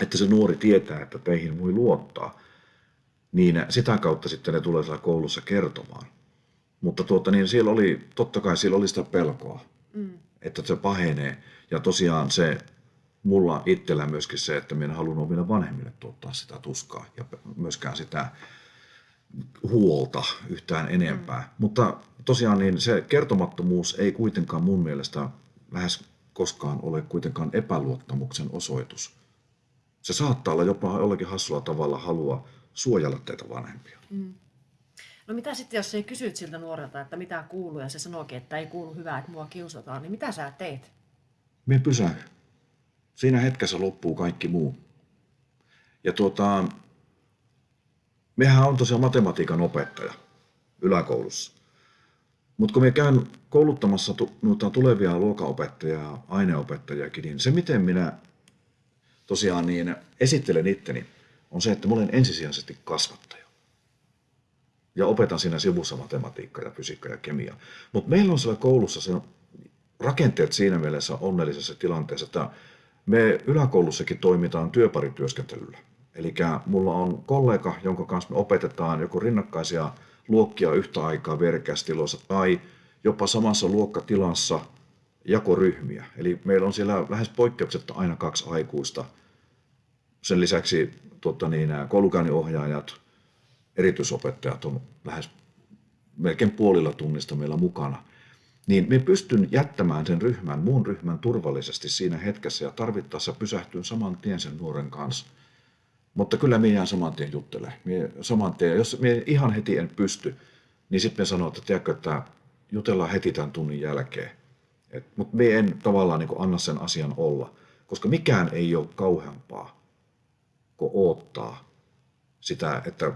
että se nuori tietää, että teihin voi luottaa. Niin sitä kautta sitten ne tulee siellä koulussa kertomaan. Mutta tuota, niin siellä oli, totta kai siellä oli sitä pelkoa. Mm. että se pahenee. Ja tosiaan se mulla itsellä myöskin se, että minä haluan omille vanhemmille tuottaa sitä tuskaa ja myöskään sitä huolta yhtään enempää. Mm. Mutta tosiaan niin se kertomattomuus ei kuitenkaan mun mielestä lähes koskaan ole kuitenkaan epäluottamuksen osoitus. Se saattaa olla jopa jollakin hassulla tavalla halua suojella teitä vanhempia. Mm. No mitä sitten, jos ei kysyt siltä nuorelta, että mitä kuuluu, ja se sanookin, että ei kuulu hyvää, että mua kiusataan, niin mitä sä teet? Mie pysähdyn. Siinä hetkessä loppuu kaikki muu. Ja tuota, mehän on tosiaan matematiikan opettaja yläkoulussa. Mutta kun me käyn kouluttamassa noita tulevia luokanopettajia, aineopettajiakin, niin se miten minä tosiaan niin esittelen itteni, on se, että mä olen ensisijaisesti kasvattaja. Ja opetan siinä sivussa matematiikkaa ja fysiikkaa ja kemiaa. Mutta meillä on siellä koulussa se rakenteet siinä mielessä onnellisessa tilanteessa, että me yläkoulussakin toimitaan työparityöskentelyllä. Eli mulla on kollega, jonka kanssa me opetetaan joko rinnakkaisia luokkia yhtä aikaa verkeästiloissa tai jopa samassa luokkatilassa jakoryhmiä. Eli meillä on siellä lähes poikkeuksetta aina kaksi aikuista. Sen lisäksi tuota niin, koulukäynninohjaajat, erityisopettajat on lähes melkein puolilla tunnista meillä mukana. Niin me pystyn jättämään sen ryhmän, muun ryhmän turvallisesti siinä hetkessä ja tarvittaessa pysähtyn saman tien sen nuoren kanssa. Mutta kyllä minä jään saman tien juttele. Mie saman tien, jos minä ihan heti en pysty, niin sitten me sanoo, että tiedätkö, että jutellaan heti tämän tunnin jälkeen. Mutta me en tavallaan niin anna sen asian olla, koska mikään ei ole kauheampaa kuin odottaa sitä, että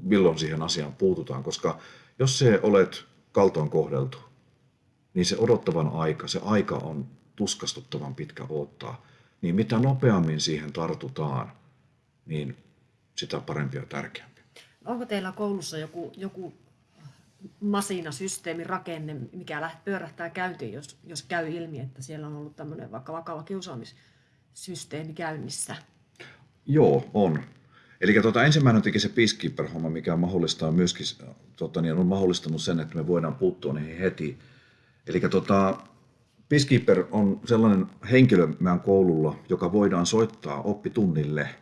milloin siihen asiaan puututaan. Koska jos se olet kaltoon kohdeltu, niin se odottavan aika, se aika on tuskastuttavan pitkä odottaa. Niin mitä nopeammin siihen tartutaan, niin sitä parempi ja tärkeämpi. Onko teillä koulussa joku, joku masinasysteemi, rakenne, mikä lähtee pyörähtää käyntiin, jos, jos käy ilmi, että siellä on ollut tämmöinen vaikka vakava kiusaamissysteemi käynnissä? Joo, on. Eli tuota, ensimmäinen teki se Peacekeeper-homma, mikä mahdollistaa myöskin, tuota, niin on mahdollistanut sen, että me voidaan puuttua niihin heti. Eli tuota, Peacekeeper on sellainen henkilö meidän koululla, joka voidaan soittaa oppitunnille –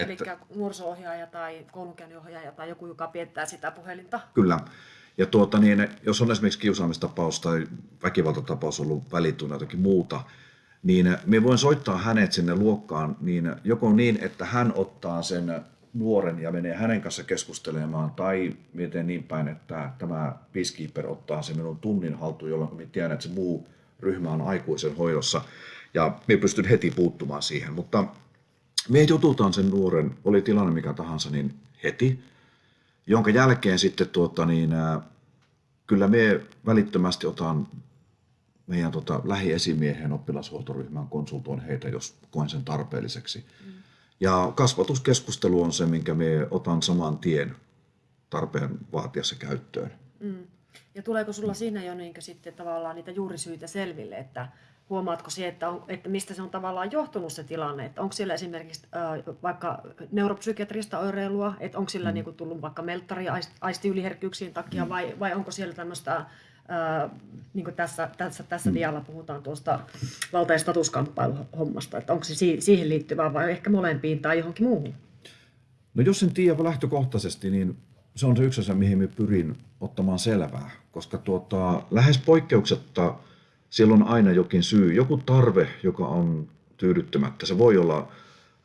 Eli nuoriso-ohjaaja tai koulunkäynninohjaaja tai joku, joka piettää sitä puhelinta. Kyllä. Ja tuota, niin, jos on esimerkiksi kiusaamistapaus tai väkivaltatapaus ollut välittynyt jotakin muuta, niin me voin soittaa hänet sinne luokkaan niin joko niin, että hän ottaa sen nuoren ja menee hänen kanssa keskustelemaan, tai miten niin päin, että tämä peacekeeper ottaa sen minun tunnin haltuun, jolloin me tiedän, että se muu ryhmä on aikuisen hoidossa, ja me pystyn heti puuttumaan siihen. Mutta me jututaan sen nuoren, oli tilanne mikä tahansa, niin heti, jonka jälkeen sitten tuota, niin, ää, kyllä me välittömästi otan meidän tota, lähiesimiehen oppilashuoltoryhmään konsultoin heitä, jos koen sen tarpeelliseksi. Mm. Ja kasvatuskeskustelu on se, minkä me otan saman tien tarpeen vaatiessa käyttöön. Mm. Ja tuleeko sulla siinä jo niin sitten tavallaan niitä juurisyitä selville, että huomaatko se, että, on, että mistä se on tavallaan johtunut se tilanne, että onko siellä esimerkiksi äh, vaikka neuropsykiatrista oireilua, että onko sillä mm. niin kuin, tullut vaikka melttari aistiyliherkkyyksien takia mm. vai, vai onko siellä tämmöistä, äh, niin kuin tässä, tässä, tässä mm. dialla puhutaan tuosta valta- ja statuskamppailuhommasta, että onko se siihen liittyvää vai ehkä molempiin tai johonkin muuhun? No jos sen tiedä lähtökohtaisesti, niin se on se yksi asia, mihin me pyrin ottamaan selvää, koska tuota, lähes poikkeuksetta – siellä on aina jokin syy, joku tarve, joka on tyydyttämättä. Se voi olla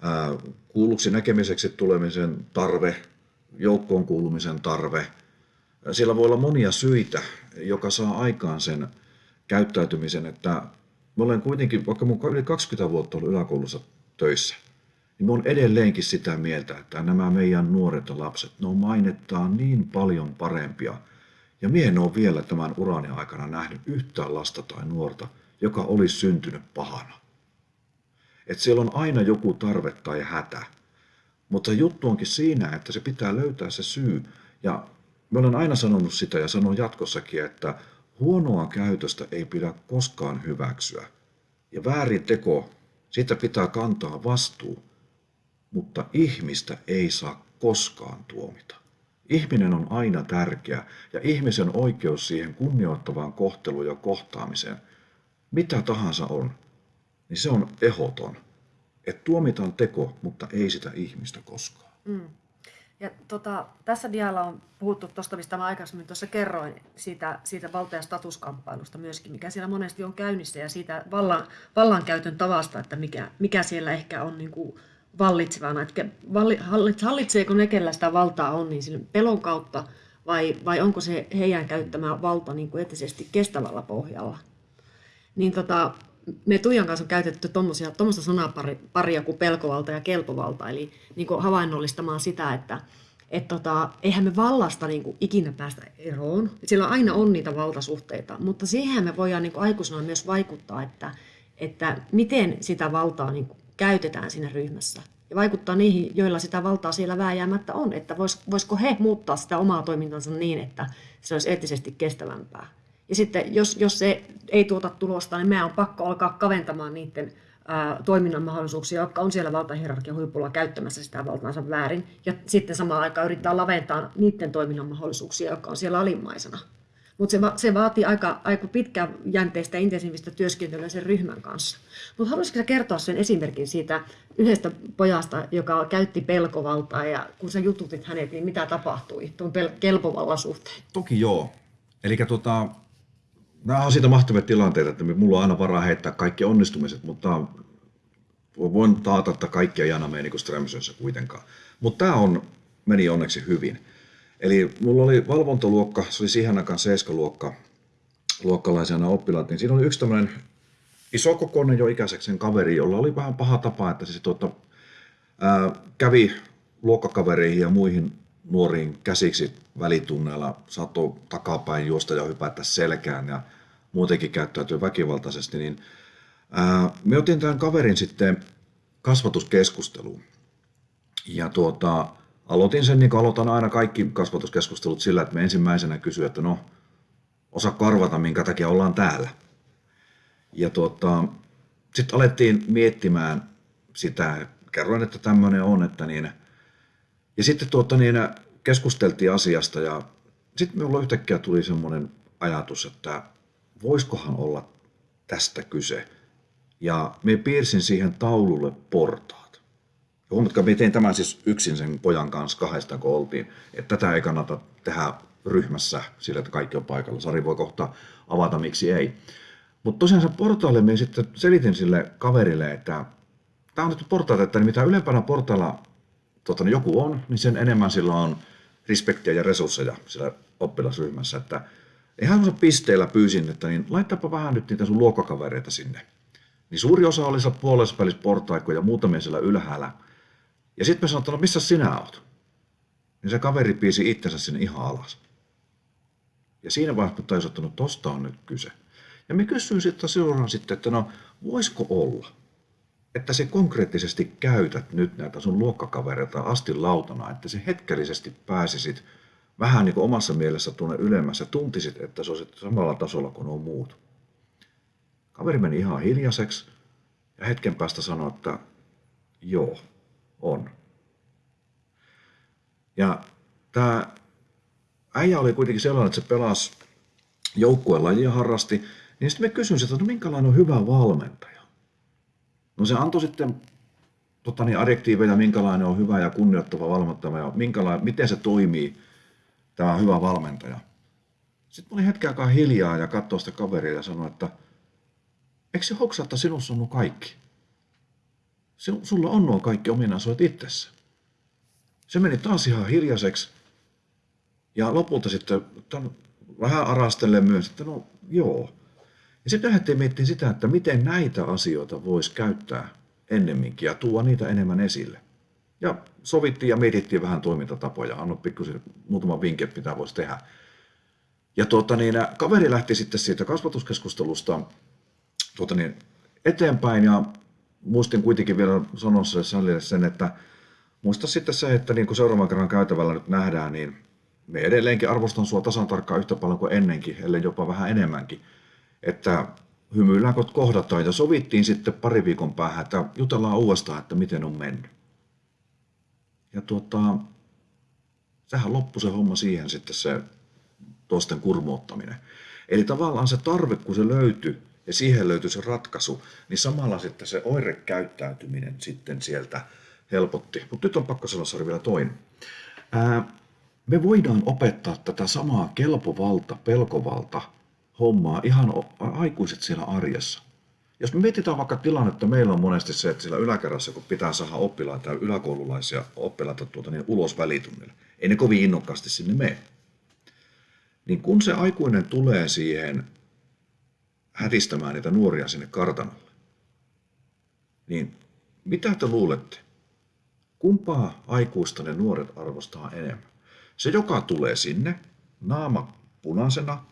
ää, kuulluksi näkemiseksi tulemisen tarve, joukkoon kuulumisen tarve. Siellä voi olla monia syitä, joka saa aikaan sen käyttäytymisen, että mä olen kuitenkin, vaikka mun yli 20 vuotta ollut yläkoulussa töissä, niin mä olen edelleenkin sitä mieltä, että nämä meidän nuoret ja lapset, ne on mainettaan niin paljon parempia – ja mie en ole vielä tämän urani aikana nähnyt yhtään lasta tai nuorta, joka olisi syntynyt pahana. Et siellä on aina joku tarve tai hätä. Mutta juttu onkin siinä, että se pitää löytää se syy. Ja mä olen aina sanonut sitä ja sanon jatkossakin, että huonoa käytöstä ei pidä koskaan hyväksyä. Ja väärin teko, siitä pitää kantaa vastuu. Mutta ihmistä ei saa koskaan tuomita. Ihminen on aina tärkeä ja ihmisen oikeus siihen kunnioittavaan kohteluun ja kohtaamiseen, mitä tahansa on, niin se on ehoton. Että tuomitaan teko, mutta ei sitä ihmistä koskaan. Mm. Ja tota, tässä dialla on puhuttu tuosta, mistä mä aikaisemmin tuossa kerroin, siitä, siitä valta- ja statuskamppailusta myöskin, mikä siellä monesti on käynnissä, ja siitä vallan, vallankäytön tavasta, että mikä, mikä siellä ehkä on niin kuin vallitsevana. Että hallitseeko ne, kellä sitä valtaa on, niin pelon kautta, vai, vai onko se heidän käyttämä valta niin kuin etisesti kestävällä pohjalla. Niin tota, me Tuijan kanssa on käytetty tuommoista sanaparia kuin pelkovalta ja kelpovalta, eli niin kuin havainnollistamaan sitä, että et tota, eihän me vallasta niin kuin ikinä päästä eroon. Sillä aina on niitä valtasuhteita, mutta siihen me voidaan niin kuin aikuisena myös vaikuttaa, että, että miten sitä valtaa niin kuin käytetään siinä ryhmässä. Ja vaikuttaa niihin, joilla sitä valtaa siellä vääjäämättä on, että vois, voisiko he muuttaa sitä omaa toimintansa niin, että se olisi eettisesti kestävämpää. Ja sitten jos, jos se ei tuota tulosta, niin meidän on pakko alkaa kaventamaan niiden ää, toiminnan mahdollisuuksia, jotka on siellä valtahierarkian huipulla käyttämässä sitä valtaansa väärin. Ja sitten samaan aikaan yrittää laventaa niiden toiminnan mahdollisuuksia, jotka on siellä alimmaisena. Mutta se, va- se vaatii aika, aika pitkäjänteistä intensiivistä työskentelyä sen ryhmän kanssa. Mutta haluaisitko kertoa sen esimerkin siitä yhdestä pojasta, joka käytti pelkovaltaa ja kun sä jututit hänet, niin mitä tapahtui tuon pel- kelpovallan suhteen? Toki joo. Eli tota, nämä on siitä mahtavia tilanteita, että mulla on aina varaa heittää kaikki onnistumiset, mutta voin taata, että kaikki ei aina mene niin kuitenkaan. Mutta tämä on, meni onneksi hyvin. Eli mulla oli valvontaluokka, se oli siihen aikaan seiskaluokka, luokkalaisena oppilaat, niin siinä oli yksi tämmöinen isokokoinen jo ikäiseksi kaveri, jolla oli vähän paha tapa, että se tuota, ää, kävi luokkakavereihin ja muihin nuoriin käsiksi välitunneilla, saattoi takapäin juosta ja hypätä selkään ja muutenkin käyttäytyy väkivaltaisesti, niin ää, me otin tämän kaverin sitten kasvatuskeskusteluun. Ja tuota, aloitin sen, niin kuin aloitan aina kaikki kasvatuskeskustelut sillä, että me ensimmäisenä kysyin, että no, osa karvata, minkä takia ollaan täällä. Ja tuota, sitten alettiin miettimään sitä, kerroin, että tämmöinen on, että niin, ja sitten tuota, niin, keskusteltiin asiasta ja sitten minulla yhtäkkiä tuli semmoinen ajatus, että voisikohan olla tästä kyse. Ja me piirsin siihen taululle portaat. Ja huomatkaa, me tein tämän siis yksin sen pojan kanssa kahdesta, kun oltiin. Että tätä ei kannata tehdä ryhmässä sillä, että kaikki on paikalla. Sari voi kohta avata, miksi ei. Mutta tosiaan se portaalle me sitten selitin sille kaverille, että tämä on nyt portaat, että mitä ylempänä portailla tota, niin joku on, niin sen enemmän sillä on respektiä ja resursseja sillä oppilasryhmässä. Että ihan pisteellä pyysin, että niin laittapa vähän nyt niitä sun luokkakavereita sinne. Niin suuri osa oli siellä puolessa välissä portaikkoja ja muutamia siellä ylhäällä. Ja sitten me sanoin, että no missä sinä oot? Niin se kaveri piisi itsensä sinne ihan alas. Ja siinä vaiheessa tajusin, että no tosta on nyt kyse. Ja me kysyin sitten seuraan sitten, että no voisiko olla, että se konkreettisesti käytät nyt näitä sun luokkakavereita asti lautana, että se hetkellisesti pääsisit vähän niin kuin omassa mielessä tuonne ylemmässä, tuntisit, että se olisi samalla tasolla kuin on muut. Kaveri meni ihan hiljaiseksi ja hetken päästä sanoi, että joo, on. Ja tämä äijä oli kuitenkin sellainen, että se pelasi joukkueen lajia harrasti, niin sitten me kysyin että no minkälainen on hyvä valmentaja. No se antoi sitten tota niin, adjektiiveja, minkälainen on hyvä ja kunnioittava valmentaja ja minkälainen, miten se toimii, tämä hyvä valmentaja. Sitten mä olin hetken aikaa hiljaa ja katsoin sitä kaveria ja sanoin, että eikö se hoksa, että sinussa on nuo kaikki? Sulla on nuo kaikki ominaisuudet itsessä. Se meni taas ihan hiljaiseksi ja lopulta sitten vähän arastellen myös, että no joo. Ja sitten lähdettiin miettimään sitä, että miten näitä asioita voisi käyttää ennemminkin ja tuoda niitä enemmän esille. Ja sovittiin ja mietittiin vähän toimintatapoja. Anno pikkusen muutama vinkki, mitä voisi tehdä. Ja tuota, niin, kaveri lähti sitten siitä kasvatuskeskustelusta tuota, niin, eteenpäin ja muistin kuitenkin vielä sanoa Sallille sen, että muista sitten se, että niin kuin seuraavan kerran käytävällä nyt nähdään, niin me edelleenkin arvostan sua tasan tarkkaan yhtä paljon kuin ennenkin, ellei jopa vähän enemmänkin. Että hymyillään kun kohdataan ja sovittiin sitten pari viikon päähän, että jutellaan uudestaan, että miten on mennyt. Ja tuota, sehän loppui se homma siihen sitten se toisten kurmoottaminen. Eli tavallaan se tarve, kun se löytyi, ja siihen löytyi se ratkaisu, niin samalla sitten se oirekäyttäytyminen sitten sieltä helpotti. Mutta nyt on pakko sanoa vielä toinen. Ää, me voidaan opettaa tätä samaa kelpovalta, pelkovalta hommaa ihan aikuiset siellä arjessa. Jos me mietitään vaikka tilannetta, meillä on monesti se, että siellä yläkerrassa, kun pitää saada oppilaita ja yläkoululaisia oppilaita tuota, niin ulos välitunnille, ei ne kovin innokkaasti sinne mene. Niin kun se aikuinen tulee siihen hätistämään niitä nuoria sinne kartanolle, niin mitä te luulette? Kumpaa aikuista ne nuoret arvostaa enemmän? Se, joka tulee sinne, naama punaisena,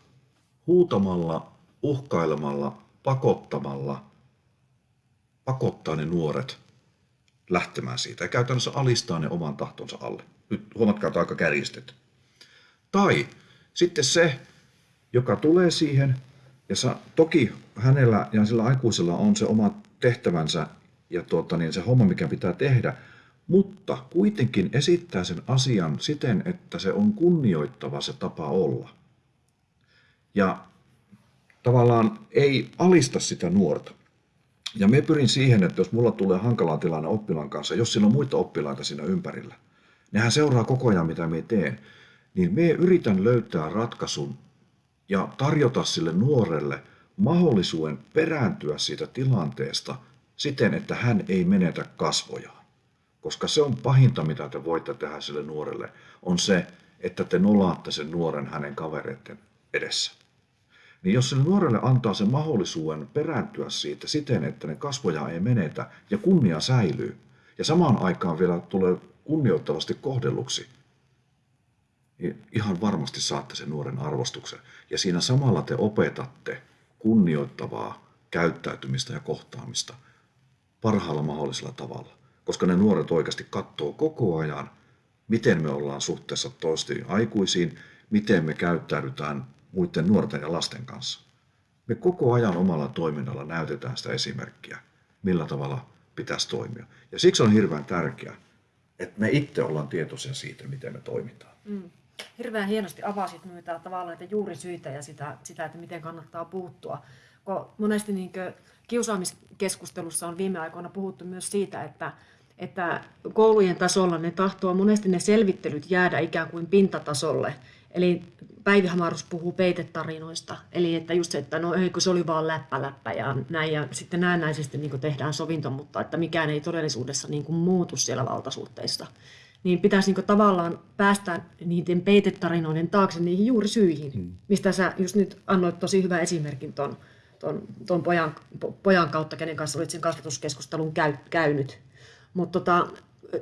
huutamalla, uhkailemalla, pakottamalla, pakottaa ne nuoret lähtemään siitä ja käytännössä alistaa ne oman tahtonsa alle. Nyt huomatkaa, että aika kärjistetty. Tai sitten se, joka tulee siihen, ja sa, toki hänellä ja sillä aikuisella on se oma tehtävänsä ja tuota, niin se homma, mikä pitää tehdä, mutta kuitenkin esittää sen asian siten, että se on kunnioittava se tapa olla. Ja tavallaan ei alista sitä nuorta. Ja me pyrin siihen, että jos mulla tulee hankala tilanne oppilaan kanssa, jos siinä on muita oppilaita siinä ympärillä, nehän seuraa koko ajan, mitä me teen, niin me yritän löytää ratkaisun ja tarjota sille nuorelle mahdollisuuden perääntyä siitä tilanteesta siten, että hän ei menetä kasvojaan. Koska se on pahinta, mitä te voitte tehdä sille nuorelle, on se, että te nolaatte sen nuoren hänen kavereiden edessä. Niin jos sille nuorelle antaa sen mahdollisuuden perääntyä siitä siten, että ne kasvoja ei menetä ja kunnia säilyy, ja samaan aikaan vielä tulee kunnioittavasti kohdelluksi, niin ihan varmasti saatte sen nuoren arvostuksen. Ja siinä samalla te opetatte kunnioittavaa käyttäytymistä ja kohtaamista parhaalla mahdollisella tavalla. Koska ne nuoret oikeasti katsoo koko ajan, miten me ollaan suhteessa toistiin aikuisiin, miten me käyttäydytään muiden nuorten ja lasten kanssa. Me koko ajan omalla toiminnalla näytetään sitä esimerkkiä, millä tavalla pitäisi toimia. Ja siksi on hirveän tärkeää, että me itse ollaan tietoisia siitä, miten me toimitaan. Mm hirveän hienosti avasit noita tavallaan näitä juurisyitä ja sitä, sitä, että miten kannattaa puuttua. Kun monesti niin kiusaamiskeskustelussa on viime aikoina puhuttu myös siitä, että, että koulujen tasolla ne tahtoo monesti ne selvittelyt jäädä ikään kuin pintatasolle. Eli Päivi Hamarus puhuu peitetarinoista, eli että just se, että no ei kun se oli vaan läppä läppä ja näin, ja sitten näennäisesti niin tehdään sovinto, mutta että mikään ei todellisuudessa niin muutu siellä valtasuhteissa niin pitäisi niin tavallaan päästä niiden peitetarinoiden taakse niihin juuri syihin, hmm. mistä sä just nyt annoit tosi hyvän esimerkin ton, ton, ton pojan, pojan kautta, kenen kanssa olit sen kasvatuskeskustelun käy, käynyt. Mutta tota,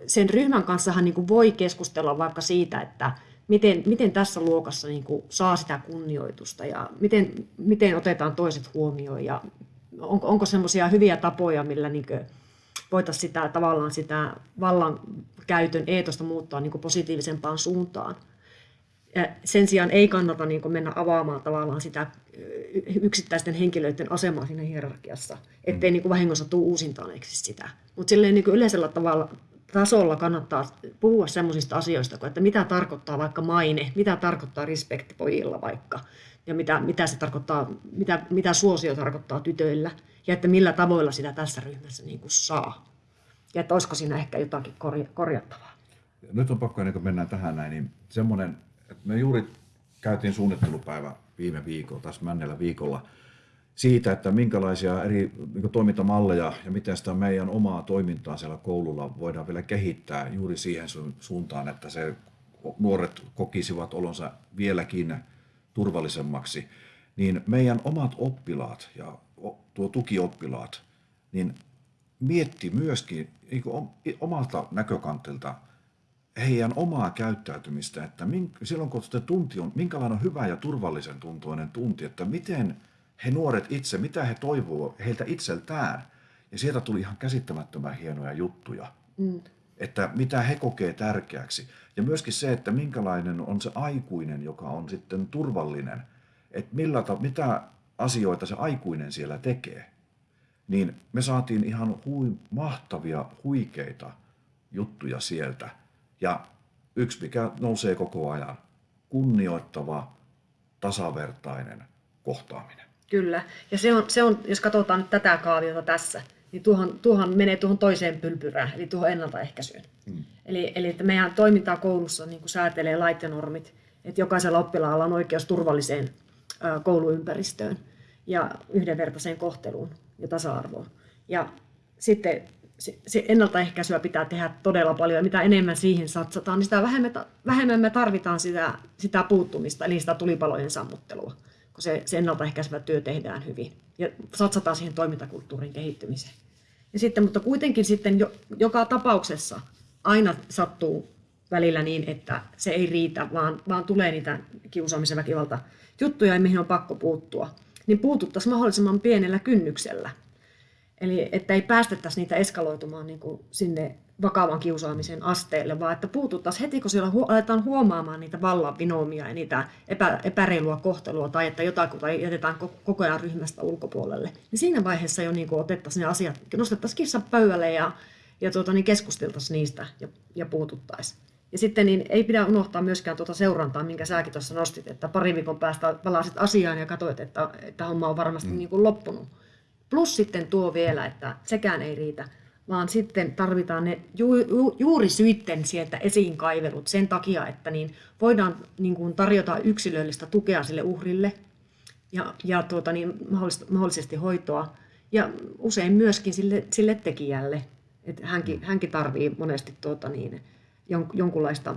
sen ryhmän kanssahan niin voi keskustella vaikka siitä, että miten, miten tässä luokassa niin saa sitä kunnioitusta ja miten, miten otetaan toiset huomioon ja onko, onko semmoisia hyviä tapoja, millä niin voitaisiin sitä, tavallaan sitä vallan käytön eetosta muuttaa niin kuin positiivisempaan suuntaan. Ja sen sijaan ei kannata niin kuin mennä avaamaan tavallaan sitä yksittäisten henkilöiden asemaa siinä hierarkiassa, ettei mm. niin kuin vahingossa tule uusintaaneeksi sitä. Mutta silleen niin kuin yleisellä tavalla tasolla kannattaa puhua sellaisista asioista kuin, että mitä tarkoittaa vaikka maine, mitä tarkoittaa respekti pojilla vaikka, ja mitä, mitä se tarkoittaa, mitä, mitä suosio tarkoittaa tytöillä, ja että millä tavoilla sitä tässä ryhmässä niin kuin saa. Ja että olisiko siinä ehkä jotakin korja- korjattavaa. Nyt on pakko, ennen kuin mennään tähän näin, niin semmoinen, että me juuri käytiin suunnittelupäivä viime viikolla, tässä männellä viikolla, siitä, että minkälaisia eri niin toimintamalleja ja miten sitä meidän omaa toimintaa siellä koululla voidaan vielä kehittää juuri siihen suuntaan, että se nuoret kokisivat olonsa vieläkin turvallisemmaksi, niin meidän omat oppilaat ja tuo tukioppilaat, niin mietti myöskin niin omalta näkökantilta heidän omaa käyttäytymistä, että silloin kun se tunti on, minkälainen on hyvä ja turvallisen tuntuinen tunti, että miten he nuoret itse, mitä he toivoo heiltä itseltään. Ja sieltä tuli ihan käsittämättömän hienoja juttuja, mm. että mitä he kokee tärkeäksi. Ja myöskin se, että minkälainen on se aikuinen, joka on sitten turvallinen, että millä, mitä asioita se aikuinen siellä tekee niin me saatiin ihan hui, mahtavia, huikeita juttuja sieltä. Ja yksi, mikä nousee koko ajan, kunnioittava, tasavertainen kohtaaminen. Kyllä. Ja se on, se on, jos katsotaan nyt tätä kaaviota tässä, niin tuohon, tuohon menee tuohon toiseen pylpyrään, eli tuohon ennaltaehkäisyyn. Hmm. Eli, eli että meidän toimintaa koulussa niin kuin säätelee lait ja normit, että jokaisella oppilaalla on oikeus turvalliseen kouluympäristöön ja yhdenvertaiseen kohteluun ja tasa-arvoon. Ja sitten se ennaltaehkäisyä pitää tehdä todella paljon ja mitä enemmän siihen satsataan, niin sitä vähemmän, vähemmän me tarvitaan sitä, sitä puuttumista, eli sitä tulipalojen sammuttelua, kun se, se ennaltaehkäisevä työ tehdään hyvin ja satsataan siihen toimintakulttuurin kehittymiseen. Ja sitten, mutta kuitenkin sitten jo, joka tapauksessa aina sattuu välillä niin, että se ei riitä, vaan, vaan tulee niitä kiusaamisen väkivalta juttuja, mihin on pakko puuttua. Niin puututtaisiin mahdollisimman pienellä kynnyksellä. Eli että ei päästettäisi niitä eskaloitumaan niin kuin sinne vakavan kiusaamisen asteelle, vaan että puututtaisiin heti, kun siellä hu- aletaan huomaamaan niitä vallan vinoomia ja niitä epä, epäreilua kohtelua tai että jotakuta jätetään koko ajan ryhmästä ulkopuolelle. Niin siinä vaiheessa jo niin kuin otettaisiin ne asiat, nostettaisiin kissa pöydälle ja, ja tuota, niin keskusteltaisiin niistä ja, ja puututtaisiin. Ja sitten niin ei pidä unohtaa myöskään tuota seurantaa, minkä säkin tuossa nostit, että pari viikon päästä palasit asiaan ja katsoit, että, että homma on varmasti mm. niin kuin loppunut. Plus sitten tuo vielä, että sekään ei riitä, vaan sitten tarvitaan ne ju, ju, juuri syitten sieltä esiin kaivelut sen takia, että niin voidaan niin kuin tarjota yksilöllistä tukea sille uhrille ja, ja tuota, niin mahdollisesti hoitoa ja usein myöskin sille, sille tekijälle. Että hänkin, mm. hänkin tarvii monesti tuota, niin, jonkunlaista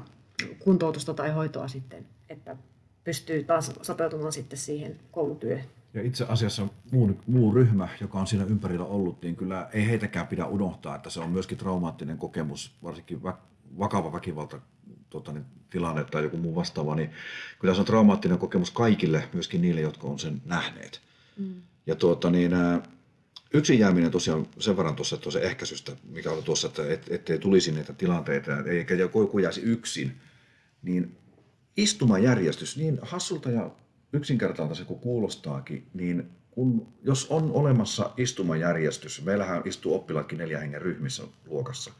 kuntoutusta tai hoitoa sitten, että pystyy taas sopeutumaan sitten siihen koulutyöhön. Ja itse asiassa muu, muu ryhmä, joka on siinä ympärillä ollut, niin kyllä ei heitäkään pidä unohtaa, että se on myöskin traumaattinen kokemus, varsinkin vakava väkivalta tota, niin, tilanne tai joku muu vastaava, niin kyllä se on traumaattinen kokemus kaikille, myöskin niille, jotka on sen nähneet. Mm. Ja tuota, niin, yksin jääminen tosiaan sen verran tuossa, tuossa ehkäisystä, mikä oli tuossa, että et, ettei tulisi niitä tilanteita, eikä joku jäisi yksin, niin istumajärjestys, niin hassulta ja yksinkertaista se kuin kuulostaakin, niin kun, jos on olemassa istumajärjestys, meillähän istuu oppilaatkin neljä hengen ryhmissä luokassa,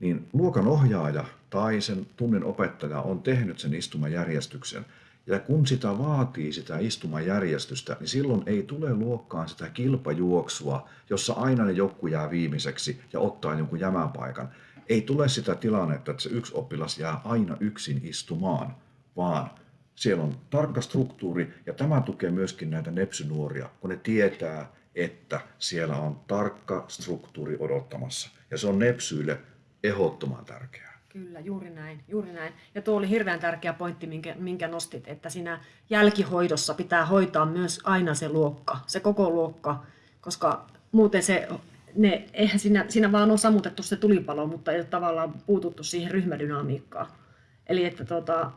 niin luokan ohjaaja tai sen tunnin opettaja on tehnyt sen istumajärjestyksen. Ja kun sitä vaatii, sitä istumajärjestystä, niin silloin ei tule luokkaan sitä kilpajuoksua, jossa aina ne joku jää viimeiseksi ja ottaa jonkun jämäpaikan. Ei tule sitä tilannetta, että se yksi oppilas jää aina yksin istumaan, vaan siellä on tarkka struktuuri ja tämä tukee myöskin näitä nepsynuoria, kun ne tietää, että siellä on tarkka struktuuri odottamassa. Ja se on nepsyille ehdottoman tärkeää. Kyllä, juuri näin, juuri näin. Ja tuo oli hirveän tärkeä pointti, minkä, minkä nostit, että siinä jälkihoidossa pitää hoitaa myös aina se luokka, se koko luokka, koska muuten se, ne, eihän siinä, siinä vaan on sammutettu se tulipalo, mutta ei ole tavallaan puututtu siihen ryhmädynamiikkaan. Eli että tota,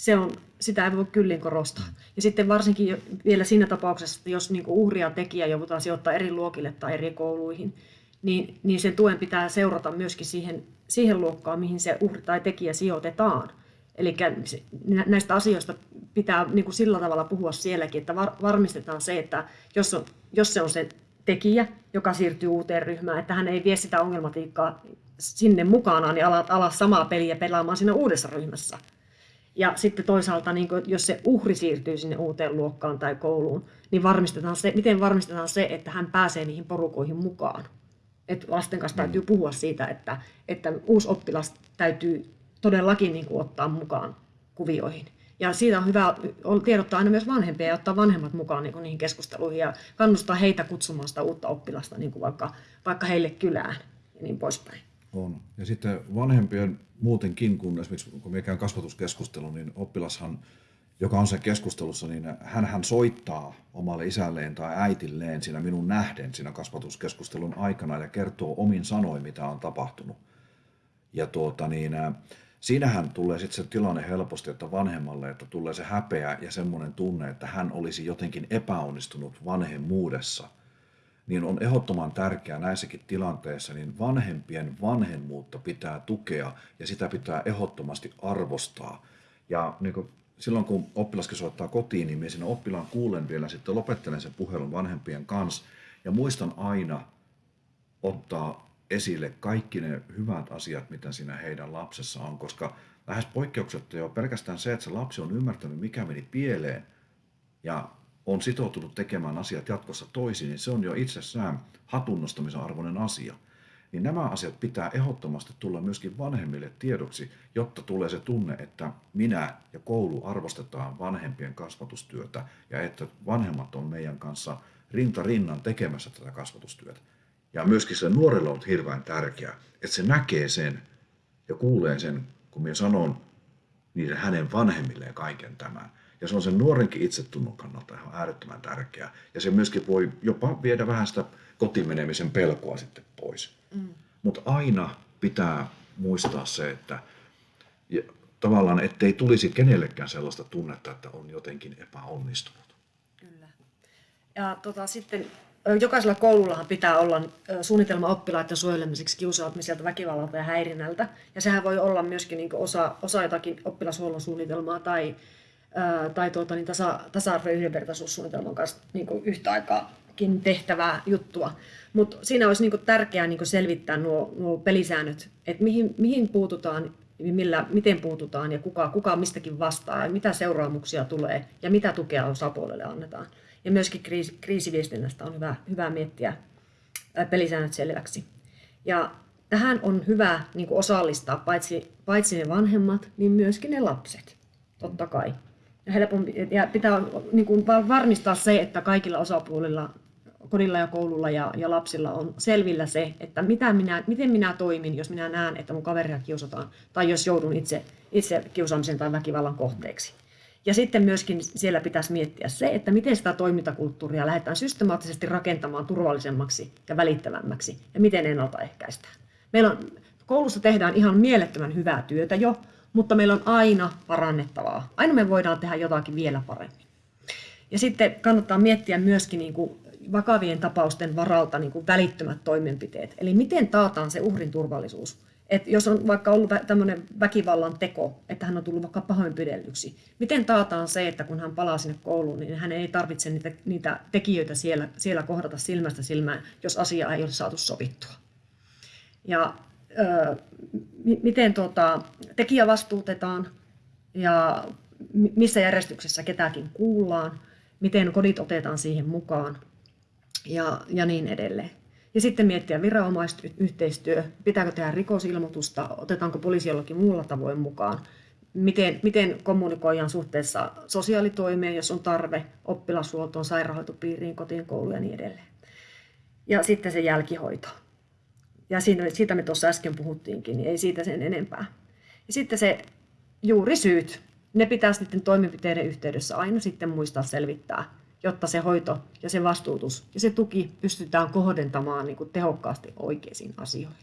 se on, sitä ei voi kyllin korostaa. Ja sitten varsinkin vielä siinä tapauksessa, että jos niin uhria tekijä joudutaan sijoittaa eri luokille tai eri kouluihin, niin, niin sen tuen pitää seurata myöskin siihen, siihen luokkaan, mihin se uhri tai tekijä sijoitetaan. Eli näistä asioista pitää niin kuin sillä tavalla puhua sielläkin, että varmistetaan se, että jos, on, jos se on se tekijä, joka siirtyy uuteen ryhmään, että hän ei vie sitä ongelmatiikkaa sinne mukanaan niin ala, ala samaa peliä pelaamaan siinä uudessa ryhmässä, ja sitten toisaalta, niin kuin, jos se uhri siirtyy sinne uuteen luokkaan tai kouluun, niin varmistetaan se, miten varmistetaan se, että hän pääsee niihin porukoihin mukaan. Et lasten kanssa mm. täytyy puhua siitä, että, että uusi oppilas täytyy todellakin niin kuin, ottaa mukaan kuvioihin. Ja siitä on hyvä tiedottaa aina myös vanhempia ja ottaa vanhemmat mukaan niin kuin, niihin keskusteluihin ja kannustaa heitä kutsumaan sitä uutta oppilasta niin kuin vaikka, vaikka heille kylään ja niin poispäin. On. Ja sitten vanhempien muutenkin, kun esimerkiksi kun me käyn kasvatuskeskustelu, niin oppilashan, joka on sen keskustelussa, niin hän, hän soittaa omalle isälleen tai äitilleen siinä minun nähden siinä kasvatuskeskustelun aikana ja kertoo omin sanoin, mitä on tapahtunut. Ja tuota, niin, siinähän tulee sitten se tilanne helposti, että vanhemmalle, että tulee se häpeä ja semmoinen tunne, että hän olisi jotenkin epäonnistunut vanhemmuudessa – niin on ehdottoman tärkeää näissäkin tilanteissa, niin vanhempien vanhemmuutta pitää tukea ja sitä pitää ehdottomasti arvostaa. Ja niin kuin silloin kun oppilaskin soittaa kotiin, niin minä siinä oppilaan kuulen vielä sitten lopettelen sen puhelun vanhempien kanssa ja muistan aina ottaa esille kaikki ne hyvät asiat, mitä siinä heidän lapsessa on, koska lähes poikkeuksetta jo pelkästään se, että se lapsi on ymmärtänyt, mikä meni pieleen ja on sitoutunut tekemään asiat jatkossa toisin, niin se on jo itsessään hatunnostamisen arvoinen asia. Niin nämä asiat pitää ehdottomasti tulla myöskin vanhemmille tiedoksi, jotta tulee se tunne, että minä ja koulu arvostetaan vanhempien kasvatustyötä ja että vanhemmat on meidän kanssa rinta rinnan tekemässä tätä kasvatustyötä. Ja myöskin se nuorelle on hirveän tärkeää, että se näkee sen ja kuulee sen, kun minä sanon niiden hänen vanhemmilleen kaiken tämän. Ja se on sen nuorenkin itsetunnon kannalta ihan äärettömän tärkeää. Ja se myöskin voi jopa viedä vähän sitä kotimenemisen pelkoa sitten pois. Mm. Mutta aina pitää muistaa se, että ja tavallaan ettei tulisi kenellekään sellaista tunnetta, että on jotenkin epäonnistunut. Kyllä. Ja tota, sitten jokaisella koulullahan pitää olla suunnitelma oppilaiden suojelemiseksi kiusaamiselta, väkivallalta ja häirinnältä. Ja sehän voi olla myöskin niin osa, osa jotakin oppilashuollon suunnitelmaa tai, tai tuota, niin tasa, tasa-arvo- ja yhdenvertaisuussuunnitelman kanssa niin yhtä aikaakin tehtävää juttua. Mutta siinä olisi niin tärkeää niin selvittää nuo, nuo pelisäännöt, että mihin, mihin puututaan, millä, miten puututaan ja kuka, kuka mistäkin vastaa ja mitä seuraamuksia tulee ja mitä tukea osapuolelle annetaan. Ja myöskin kriisi, kriisiviestinnästä on hyvä, hyvä miettiä pelisäännöt selväksi. Ja tähän on hyvä niin kuin osallistaa paitsi, paitsi ne vanhemmat, niin myöskin ne lapset, totta kai. Helpompi, ja pitää niin kuin varmistaa se, että kaikilla osapuolilla, kodilla ja koululla ja, ja lapsilla on selvillä se, että mitä minä, miten minä toimin, jos minä näen, että mun kaveria kiusataan, tai jos joudun itse, itse kiusaamisen tai väkivallan kohteeksi. Ja sitten myöskin siellä pitäisi miettiä se, että miten sitä toimintakulttuuria lähdetään systemaattisesti rakentamaan turvallisemmaksi ja välittävämmäksi ja miten ennaltaehkäistään. Meillä on, koulussa tehdään ihan mielettömän hyvää työtä jo, mutta meillä on aina parannettavaa. Aina me voidaan tehdä jotakin vielä paremmin. Ja sitten kannattaa miettiä myöskin niin kuin vakavien tapausten varalta niin kuin välittömät toimenpiteet. Eli miten taataan se uhrin turvallisuus että jos on vaikka ollut tämmöinen väkivallan teko, että hän on tullut vaikka pahoinpidellyksi, miten taataan se, että kun hän palaa sinne kouluun, niin hän ei tarvitse niitä, niitä tekijöitä siellä, siellä kohdata silmästä silmään, jos asia ei ole saatu sovittua. Ja miten tuota, tekijä vastuutetaan ja missä järjestyksessä ketäkin kuullaan, miten kodit otetaan siihen mukaan ja, ja niin edelleen. Ja sitten miettiä viranomaisyhteistyö, pitääkö tehdä rikosilmoitusta, otetaanko poliisi jollakin muulla tavoin mukaan, miten, miten kommunikoidaan suhteessa sosiaalitoimeen, jos on tarve, oppilashuoltoon, sairaanhoitopiiriin, kotiin, kouluun ja niin edelleen. Ja sitten se jälkihoito. Ja siinä, siitä me tuossa äsken puhuttiinkin, niin ei siitä sen enempää. Ja sitten se juuri syyt, ne pitää sitten toimenpiteiden yhteydessä aina sitten muistaa selvittää jotta se hoito ja se vastuutus ja se tuki pystytään kohdentamaan niin kuin tehokkaasti oikeisiin asioihin.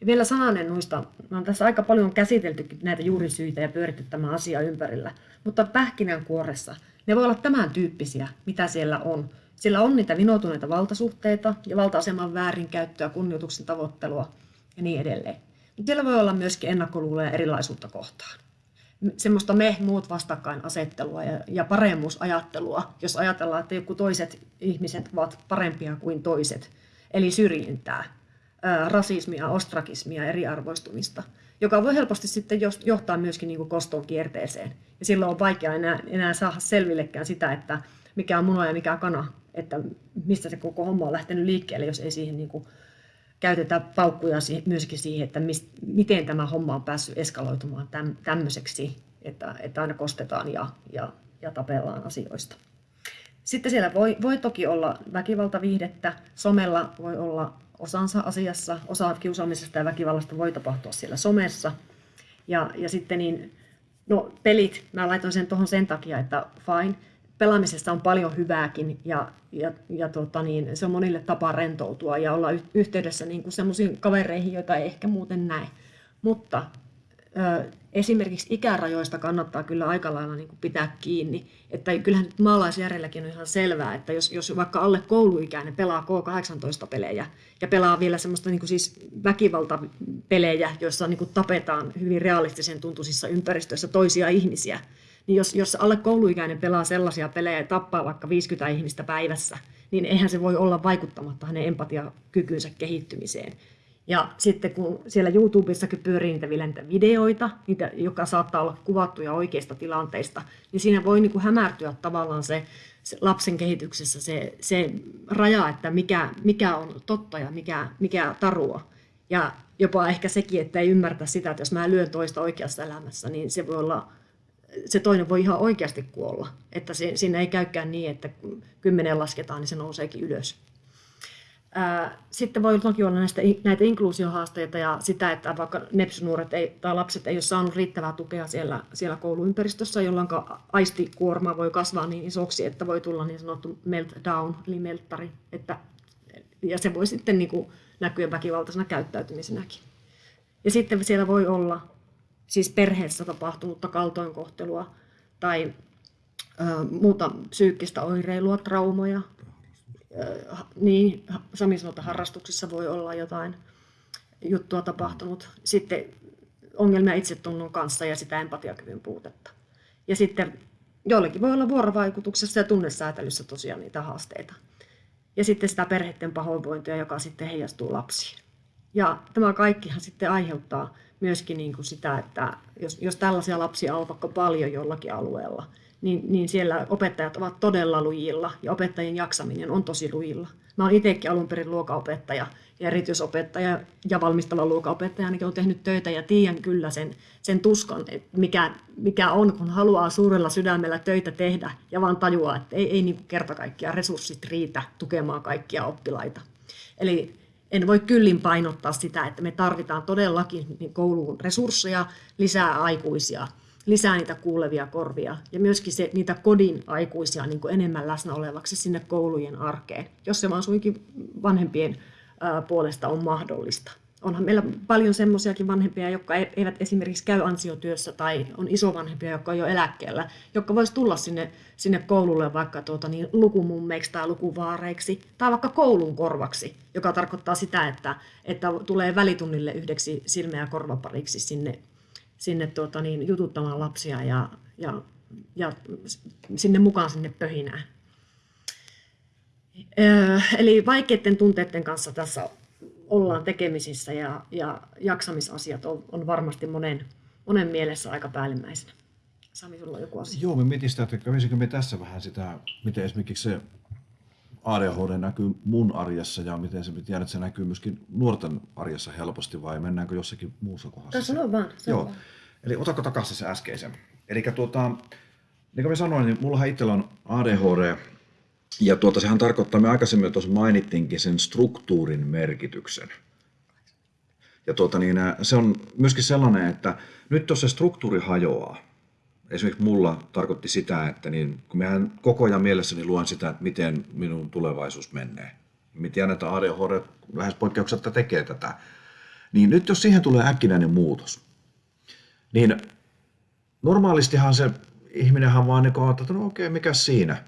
Ja vielä sananen noista, on tässä aika paljon käsitelty näitä juurisyitä ja pyöritty tämä asia ympärillä, mutta pähkinänkuoressa ne voi olla tämän tyyppisiä, mitä siellä on. Siellä on niitä vinoutuneita valtasuhteita ja valta-aseman väärinkäyttöä, kunnioituksen tavoittelua ja niin edelleen. Mutta siellä voi olla myöskin ennakkoluuloja erilaisuutta kohtaan semmoista me muut vastakkainasettelua ja, ja paremmuusajattelua, jos ajatellaan, että joku toiset ihmiset ovat parempia kuin toiset, eli syrjintää, ää, rasismia, ostrakismia, eriarvoistumista, joka voi helposti sitten johtaa myöskin niin koston kierteeseen. Ja silloin on vaikea enää, enää saada selvillekään sitä, että mikä on muna ja mikä kana, että mistä se koko homma on lähtenyt liikkeelle, jos ei siihen niin kuin käytetään paukkuja myöskin siihen, että mist, miten tämä homma on päässyt eskaloitumaan täm, tämmöiseksi, että, että aina kostetaan ja, ja, ja tapellaan asioista. Sitten siellä voi, voi toki olla väkivaltaviihdettä, somella voi olla osansa asiassa, osa kiusaamisesta ja väkivallasta voi tapahtua siellä somessa. Ja, ja sitten niin, no pelit, mä laitoin sen tuohon sen takia, että fine, pelaamisesta on paljon hyvääkin ja, ja, ja tota niin, se on monille tapa rentoutua ja olla yhteydessä niin semmoisiin kavereihin, joita ei ehkä muuten näe. Mutta ö, esimerkiksi ikärajoista kannattaa kyllä aika lailla niin kuin pitää kiinni. Että kyllähän maalaisjärjelläkin on ihan selvää, että jos, jos vaikka alle kouluikäinen pelaa K18-pelejä ja pelaa vielä semmoista niin kuin siis väkivaltapelejä, joissa niin kuin tapetaan hyvin realistisen tuntuisissa ympäristöissä toisia ihmisiä, niin jos, jos alle kouluikäinen pelaa sellaisia pelejä ja tappaa vaikka 50 ihmistä päivässä, niin eihän se voi olla vaikuttamatta hänen empatiakykynsä kehittymiseen. Ja sitten kun siellä YouTubessakin pyörii niitä vielä niitä videoita, niitä, joka saattaa olla kuvattuja oikeista tilanteista, niin siinä voi niin kuin hämärtyä tavallaan se, se lapsen kehityksessä se, se raja, että mikä, mikä on totta ja mikä, mikä tarua. Ja jopa ehkä sekin, että ei ymmärtä sitä, että jos mä lyön toista oikeassa elämässä, niin se voi olla, se toinen voi ihan oikeasti kuolla. Että se, siinä ei käykään niin, että kun kymmenen lasketaan, niin se nouseekin ylös. Sitten voi toki olla näistä, näitä inkluusiohaasteita ja sitä, että vaikka nepsynuoret ei, tai lapset ei ole saanut riittävää tukea siellä, siellä kouluympäristössä, jolloin aistikuorma voi kasvaa niin isoksi, että voi tulla niin sanottu meltdown, eli melttari. Että, ja se voi sitten niin kuin näkyä väkivaltaisena käyttäytymisenäkin. Ja sitten siellä voi olla siis perheessä tapahtunutta kaltoinkohtelua tai ö, muuta psyykkistä oireilua, traumoja, niin Sami sanoi, että harrastuksissa voi olla jotain juttua tapahtunut. Sitten ongelmia itsetunnon kanssa ja sitä empatiakyvyn puutetta. Ja sitten joillekin voi olla vuorovaikutuksessa ja tunnesäätelyssä tosiaan niitä haasteita. Ja sitten sitä perheiden pahoinvointia, joka sitten heijastuu lapsiin. Ja tämä kaikkihan sitten aiheuttaa myöskin niin kuin sitä, että jos, jos tällaisia lapsia on vaikka paljon jollakin alueella, niin, niin siellä opettajat ovat todella lujilla ja opettajien jaksaminen on tosi lujilla. Mä olen itsekin alun perin luokaopettaja ja erityisopettaja ja valmistava luokaopettaja ainakin on tehnyt töitä ja tiedän kyllä sen, sen tuskan, että mikä, mikä on, kun haluaa suurella sydämellä töitä tehdä ja vaan tajuaa, että ei, ei niin kerta kaikkiaan resurssit riitä tukemaan kaikkia oppilaita. Eli en voi kyllin painottaa sitä, että me tarvitaan todellakin kouluun resursseja, lisää aikuisia – lisää niitä kuulevia korvia ja myöskin se, niitä kodin aikuisia niin kuin enemmän läsnä olevaksi sinne koulujen arkeen, jos se vaan suinkin vanhempien puolesta on mahdollista. Onhan meillä paljon semmoisiakin vanhempia, jotka eivät esimerkiksi käy ansiotyössä tai on isovanhempia, jotka on jo eläkkeellä, jotka voisi tulla sinne, sinne koululle vaikka tuota, niin, lukumummeiksi tai lukuvaareiksi tai vaikka koulun korvaksi, joka tarkoittaa sitä, että, että tulee välitunnille yhdeksi silmä- ja korvapariksi sinne sinne tuota, niin, jututtamaan lapsia ja, ja, ja sinne mukaan sinne pöhinään. Öö, eli vaikeiden tunteiden kanssa tässä ollaan tekemisissä ja, ja jaksamisasiat on, on varmasti monen, monen mielessä aika päällimmäisenä. Sami, sulla on joku asia? Joo, me mietin sitä, että kävisikö me tässä vähän sitä, miten esimerkiksi se ADHD näkyy mun arjessa ja miten se, tiedän, että se näkyy myöskin nuorten arjessa helposti vai mennäänkö jossakin muussa kohdassa? Sano vaan. Joo. Vaan. Eli otako takaisin se äskeisen. Eli tuota, niin kuin mä sanoin, niin mullahan itsellä on ADHD ja tuota, sehän tarkoittaa, me aikaisemmin tuossa mainittiinkin sen struktuurin merkityksen. Ja tuota, niin, se on myöskin sellainen, että nyt jos se struktuuri hajoaa, esimerkiksi mulla tarkoitti sitä, että niin, kun mehän koko ajan mielessäni luen sitä, että miten minun tulevaisuus menee. Mä tiedän, että ADHD lähes poikkeuksetta tekee tätä. Niin nyt jos siihen tulee äkkinäinen muutos, niin normaalistihan se ihminenhän vaan niin että no okei, mikä siinä.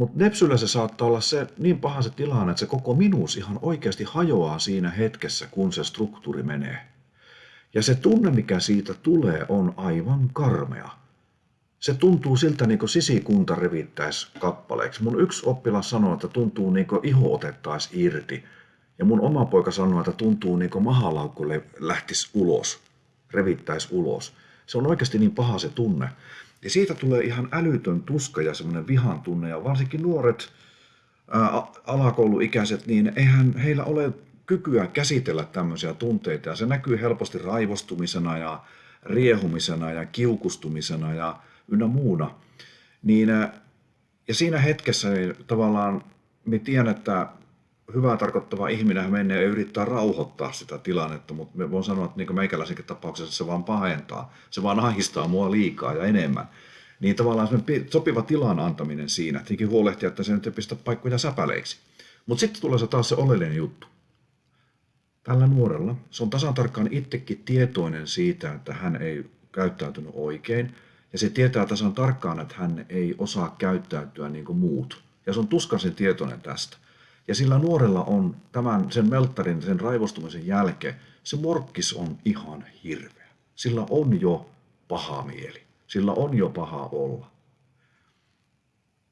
Mutta Nepsyllä se saattaa olla se niin paha se tilanne, että se koko minuus ihan oikeasti hajoaa siinä hetkessä, kun se struktuuri menee. Ja se tunne, mikä siitä tulee, on aivan karmea se tuntuu siltä niin kuin sisikunta revittäisi kappaleeksi. Mun yksi oppilas sanoi, että tuntuu niin kuin iho otettaisiin irti. Ja mun oma poika sanoi, että tuntuu niin kuin mahalaukku lähtisi ulos, revittäisi ulos. Se on oikeasti niin paha se tunne. Ja siitä tulee ihan älytön tuska ja semmoinen vihan tunne. Ja varsinkin nuoret ää, alakouluikäiset, niin eihän heillä ole kykyä käsitellä tämmöisiä tunteita. Ja se näkyy helposti raivostumisena ja riehumisena ja kiukustumisena ja ynnä muuna. Niin, ja siinä hetkessä niin tavallaan me tiedän, että hyvää tarkoittava ihminen menee ja yrittää rauhoittaa sitä tilannetta, mutta me voin sanoa, että niin meikäläisenkin tapauksessa se vaan pahentaa. Se vaan ahistaa mua liikaa ja enemmän. Niin tavallaan sopiva tilan antaminen siinä, tietenkin huolehtia, että se nyt ei pistä paikkoja säpäleiksi. Mutta sitten tulee se taas se oleellinen juttu. Tällä nuorella se on tasan tarkkaan itsekin tietoinen siitä, että hän ei käyttäytynyt oikein – ja se tietää tasan tarkkaan, että hän ei osaa käyttäytyä niin kuin muut. Ja se on tuskaisen tietoinen tästä. Ja sillä nuorella on tämän sen melttarin, sen raivostumisen jälkeen, se morkkis on ihan hirveä. Sillä on jo paha mieli. Sillä on jo paha olla.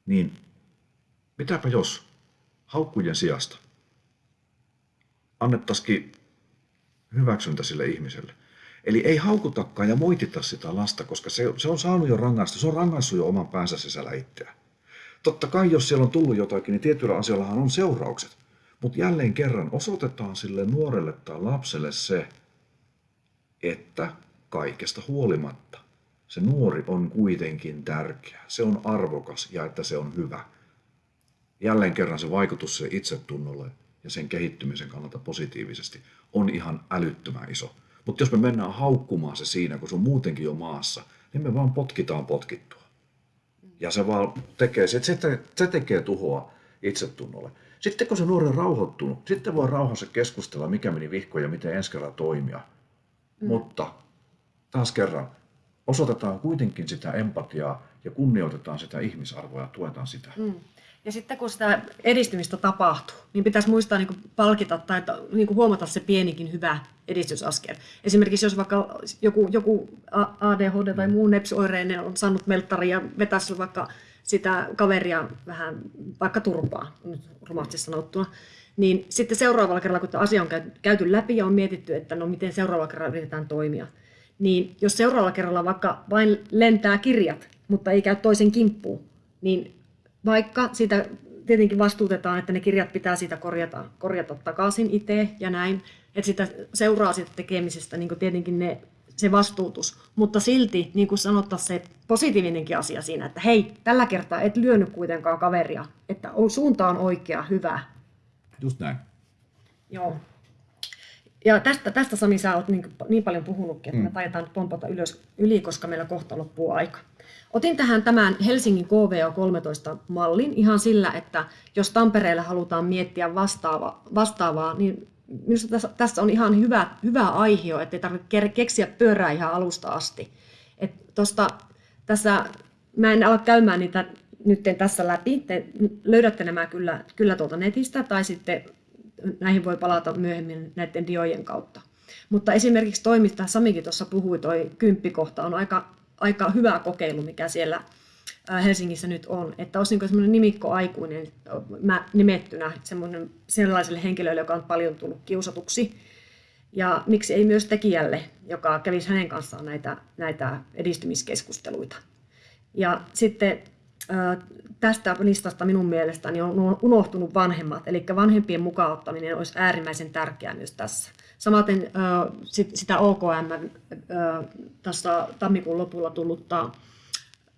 Niin mitäpä jos haukkujen sijasta annettaisikin hyväksyntä sille ihmiselle. Eli ei haukutakaan ja moitita sitä lasta, koska se, se on saanut jo rangaista, se on rangaissut jo oman päänsä sisällä itseään. Totta kai, jos siellä on tullut jotakin, niin tietyillä asioillahan on seuraukset. Mutta jälleen kerran osoitetaan sille nuorelle tai lapselle se, että kaikesta huolimatta se nuori on kuitenkin tärkeä, se on arvokas ja että se on hyvä. Jälleen kerran se vaikutus se itsetunnolle ja sen kehittymisen kannalta positiivisesti on ihan älyttömän iso. Mutta jos me mennään haukkumaan se siinä, kun se on muutenkin jo maassa, niin me vaan potkitaan potkittua. Ja se vaan tekee, se, se tekee tuhoa itsetunnolle. Sitten kun se nuori on rauhoittunut, sitten voi rauhassa keskustella, mikä meni vihkoon ja miten ensi kerralla toimia. Mm. Mutta taas kerran, osoitetaan kuitenkin sitä empatiaa ja kunnioitetaan sitä ihmisarvoa ja tuetaan sitä. Mm. Ja sitten kun sitä edistymistä tapahtuu, niin pitäisi muistaa niin kuin palkita tai niin kuin huomata se pienikin hyvä edistysaskel. Esimerkiksi jos vaikka joku, joku ADHD tai muu nepsioireinen on saanut melttari ja vetäisi vaikka sitä kaveria vähän vaikka turpaa, nyt rumasti sanottuna, niin sitten seuraavalla kerralla, kun asia on käyty läpi ja on mietitty, että no miten seuraavalla kerralla yritetään toimia, niin jos seuraavalla kerralla vaikka vain lentää kirjat, mutta ei käy toisen kimppuun, niin vaikka sitä tietenkin vastuutetaan, että ne kirjat pitää siitä korjata, korjata takaisin itse ja näin, että sitä seuraa siitä tekemisestä niin tietenkin ne, se vastuutus, mutta silti niin kuin sanottaisiin se positiivinenkin asia siinä, että hei, tällä kertaa et lyönyt kuitenkaan kaveria, että suunta on oikea, hyvä. Just näin. Joo. Ja tästä, tästä Sami, sä oot niin, niin paljon puhunutkin, että mm. me taidetaan nyt pompata ylös, yli, koska meillä kohta loppuu aika. Otin tähän tämän Helsingin KVO13-mallin ihan sillä, että jos Tampereella halutaan miettiä vastaava, vastaavaa, niin minusta tässä, on ihan hyvä, hyvä aihe, että ei tarvitse keksiä pyörää ihan alusta asti. Et tosta, tässä, mä en ala käymään niitä nyt tässä läpi, te löydätte nämä kyllä, kyllä tuolta netistä, tai sitten näihin voi palata myöhemmin näiden diojen kautta. Mutta esimerkiksi toimista, Samikin tuossa puhui, toi kymppikohta on aika aika hyvä kokeilu, mikä siellä Helsingissä nyt on, että olisi niin semmoinen nimikkoaikuinen mä nimettynä semmoinen, sellaiselle henkilölle, joka on paljon tullut kiusatuksi. Ja miksi ei myös tekijälle, joka kävisi hänen kanssaan näitä, näitä edistymiskeskusteluita. Ja sitten tästä listasta minun mielestäni on unohtunut vanhemmat, eli vanhempien mukaan ottaminen olisi äärimmäisen tärkeää myös tässä. Samaten sitä OKM tässä tammikuun lopulla tullutta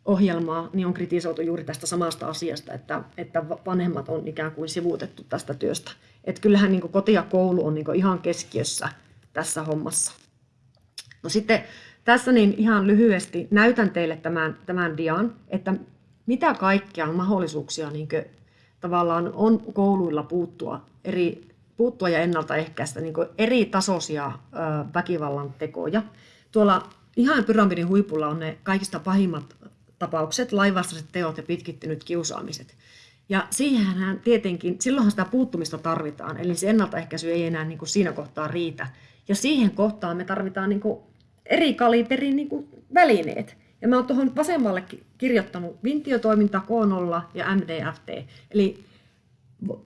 ohjelmaa niin on kritisoitu juuri tästä samasta asiasta, että, että vanhemmat on ikään kuin sivuutettu tästä työstä. Et kyllähän niin koti ja koulu on niin ihan keskiössä tässä hommassa. No sitten tässä niin ihan lyhyesti näytän teille tämän, tämän dian, että mitä kaikkia mahdollisuuksia niin tavallaan on kouluilla puuttua eri puuttua ja ennaltaehkäistä niin eri tasoisia väkivallan tekoja. Tuolla ihan pyramidin huipulla on ne kaikista pahimmat tapaukset, laivastaiset teot ja pitkittynyt kiusaamiset. Ja siihenhän tietenkin, silloinhan sitä puuttumista tarvitaan, eli se ennaltaehkäisy ei enää niin kuin siinä kohtaa riitä. Ja siihen kohtaan me tarvitaan niin kuin eri kaliberin niin kuin välineet. Ja mä oon tuohon vasemmalle kirjoittanut vintiotoiminta, K0 ja MDFT. Eli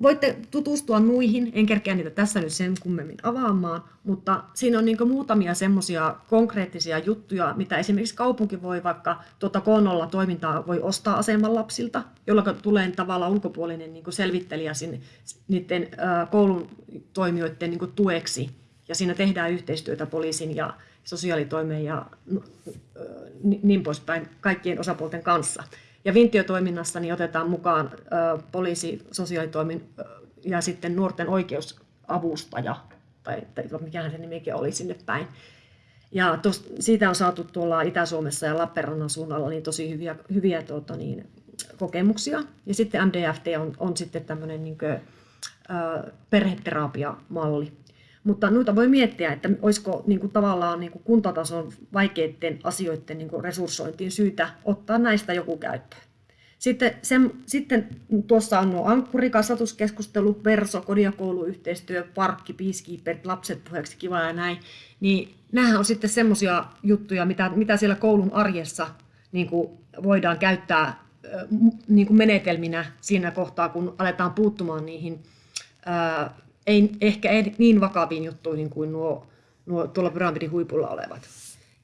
Voitte tutustua nuihin, en kerkeä niitä tässä nyt sen kummemmin avaamaan, mutta siinä on niin muutamia semmoisia konkreettisia juttuja, mitä esimerkiksi kaupunki voi vaikka tuota K0 toimintaa voi ostaa aseman lapsilta, jolloin tulee tavallaan ulkopuolinen niin selvittelijä sinne, niiden koulun toimijoiden niin tueksi. Ja siinä tehdään yhteistyötä poliisin ja sosiaalitoimen ja niin poispäin kaikkien osapuolten kanssa. Ja Vintiotoiminnassa niin otetaan mukaan poliisi, sosiaalitoimin ja sitten nuorten oikeusavustaja, tai, tai mikähän se nimikin oli sinne päin. Ja tos, siitä on saatu tuolla Itä-Suomessa ja Lappeenrannan suunnalla niin tosi hyviä, hyviä tuota, niin, kokemuksia. Ja sitten MDFT on, on sitten tämmöinen niin kuin, perheterapiamalli. Mutta noita voi miettiä, että olisiko niin kuin, tavallaan niin kuin kuntatason vaikeiden asioiden niin kuin resurssointiin syytä ottaa näistä joku käyttöön. Sitten, sen, sitten tuossa on nuo ankkuri, kasvatuskeskustelu, verso, kodiakouluyhteistyö, parkki, peacekeeper, lapset puheeksi, kiva ja näin. Niin nämähän on sitten semmoisia juttuja, mitä, mitä siellä koulun arjessa niin kuin voidaan käyttää niin kuin menetelminä siinä kohtaa, kun aletaan puuttumaan niihin ei, ehkä ei niin vakaviin juttuihin kuin nuo nuo tuolla pyramidin huipulla olevat.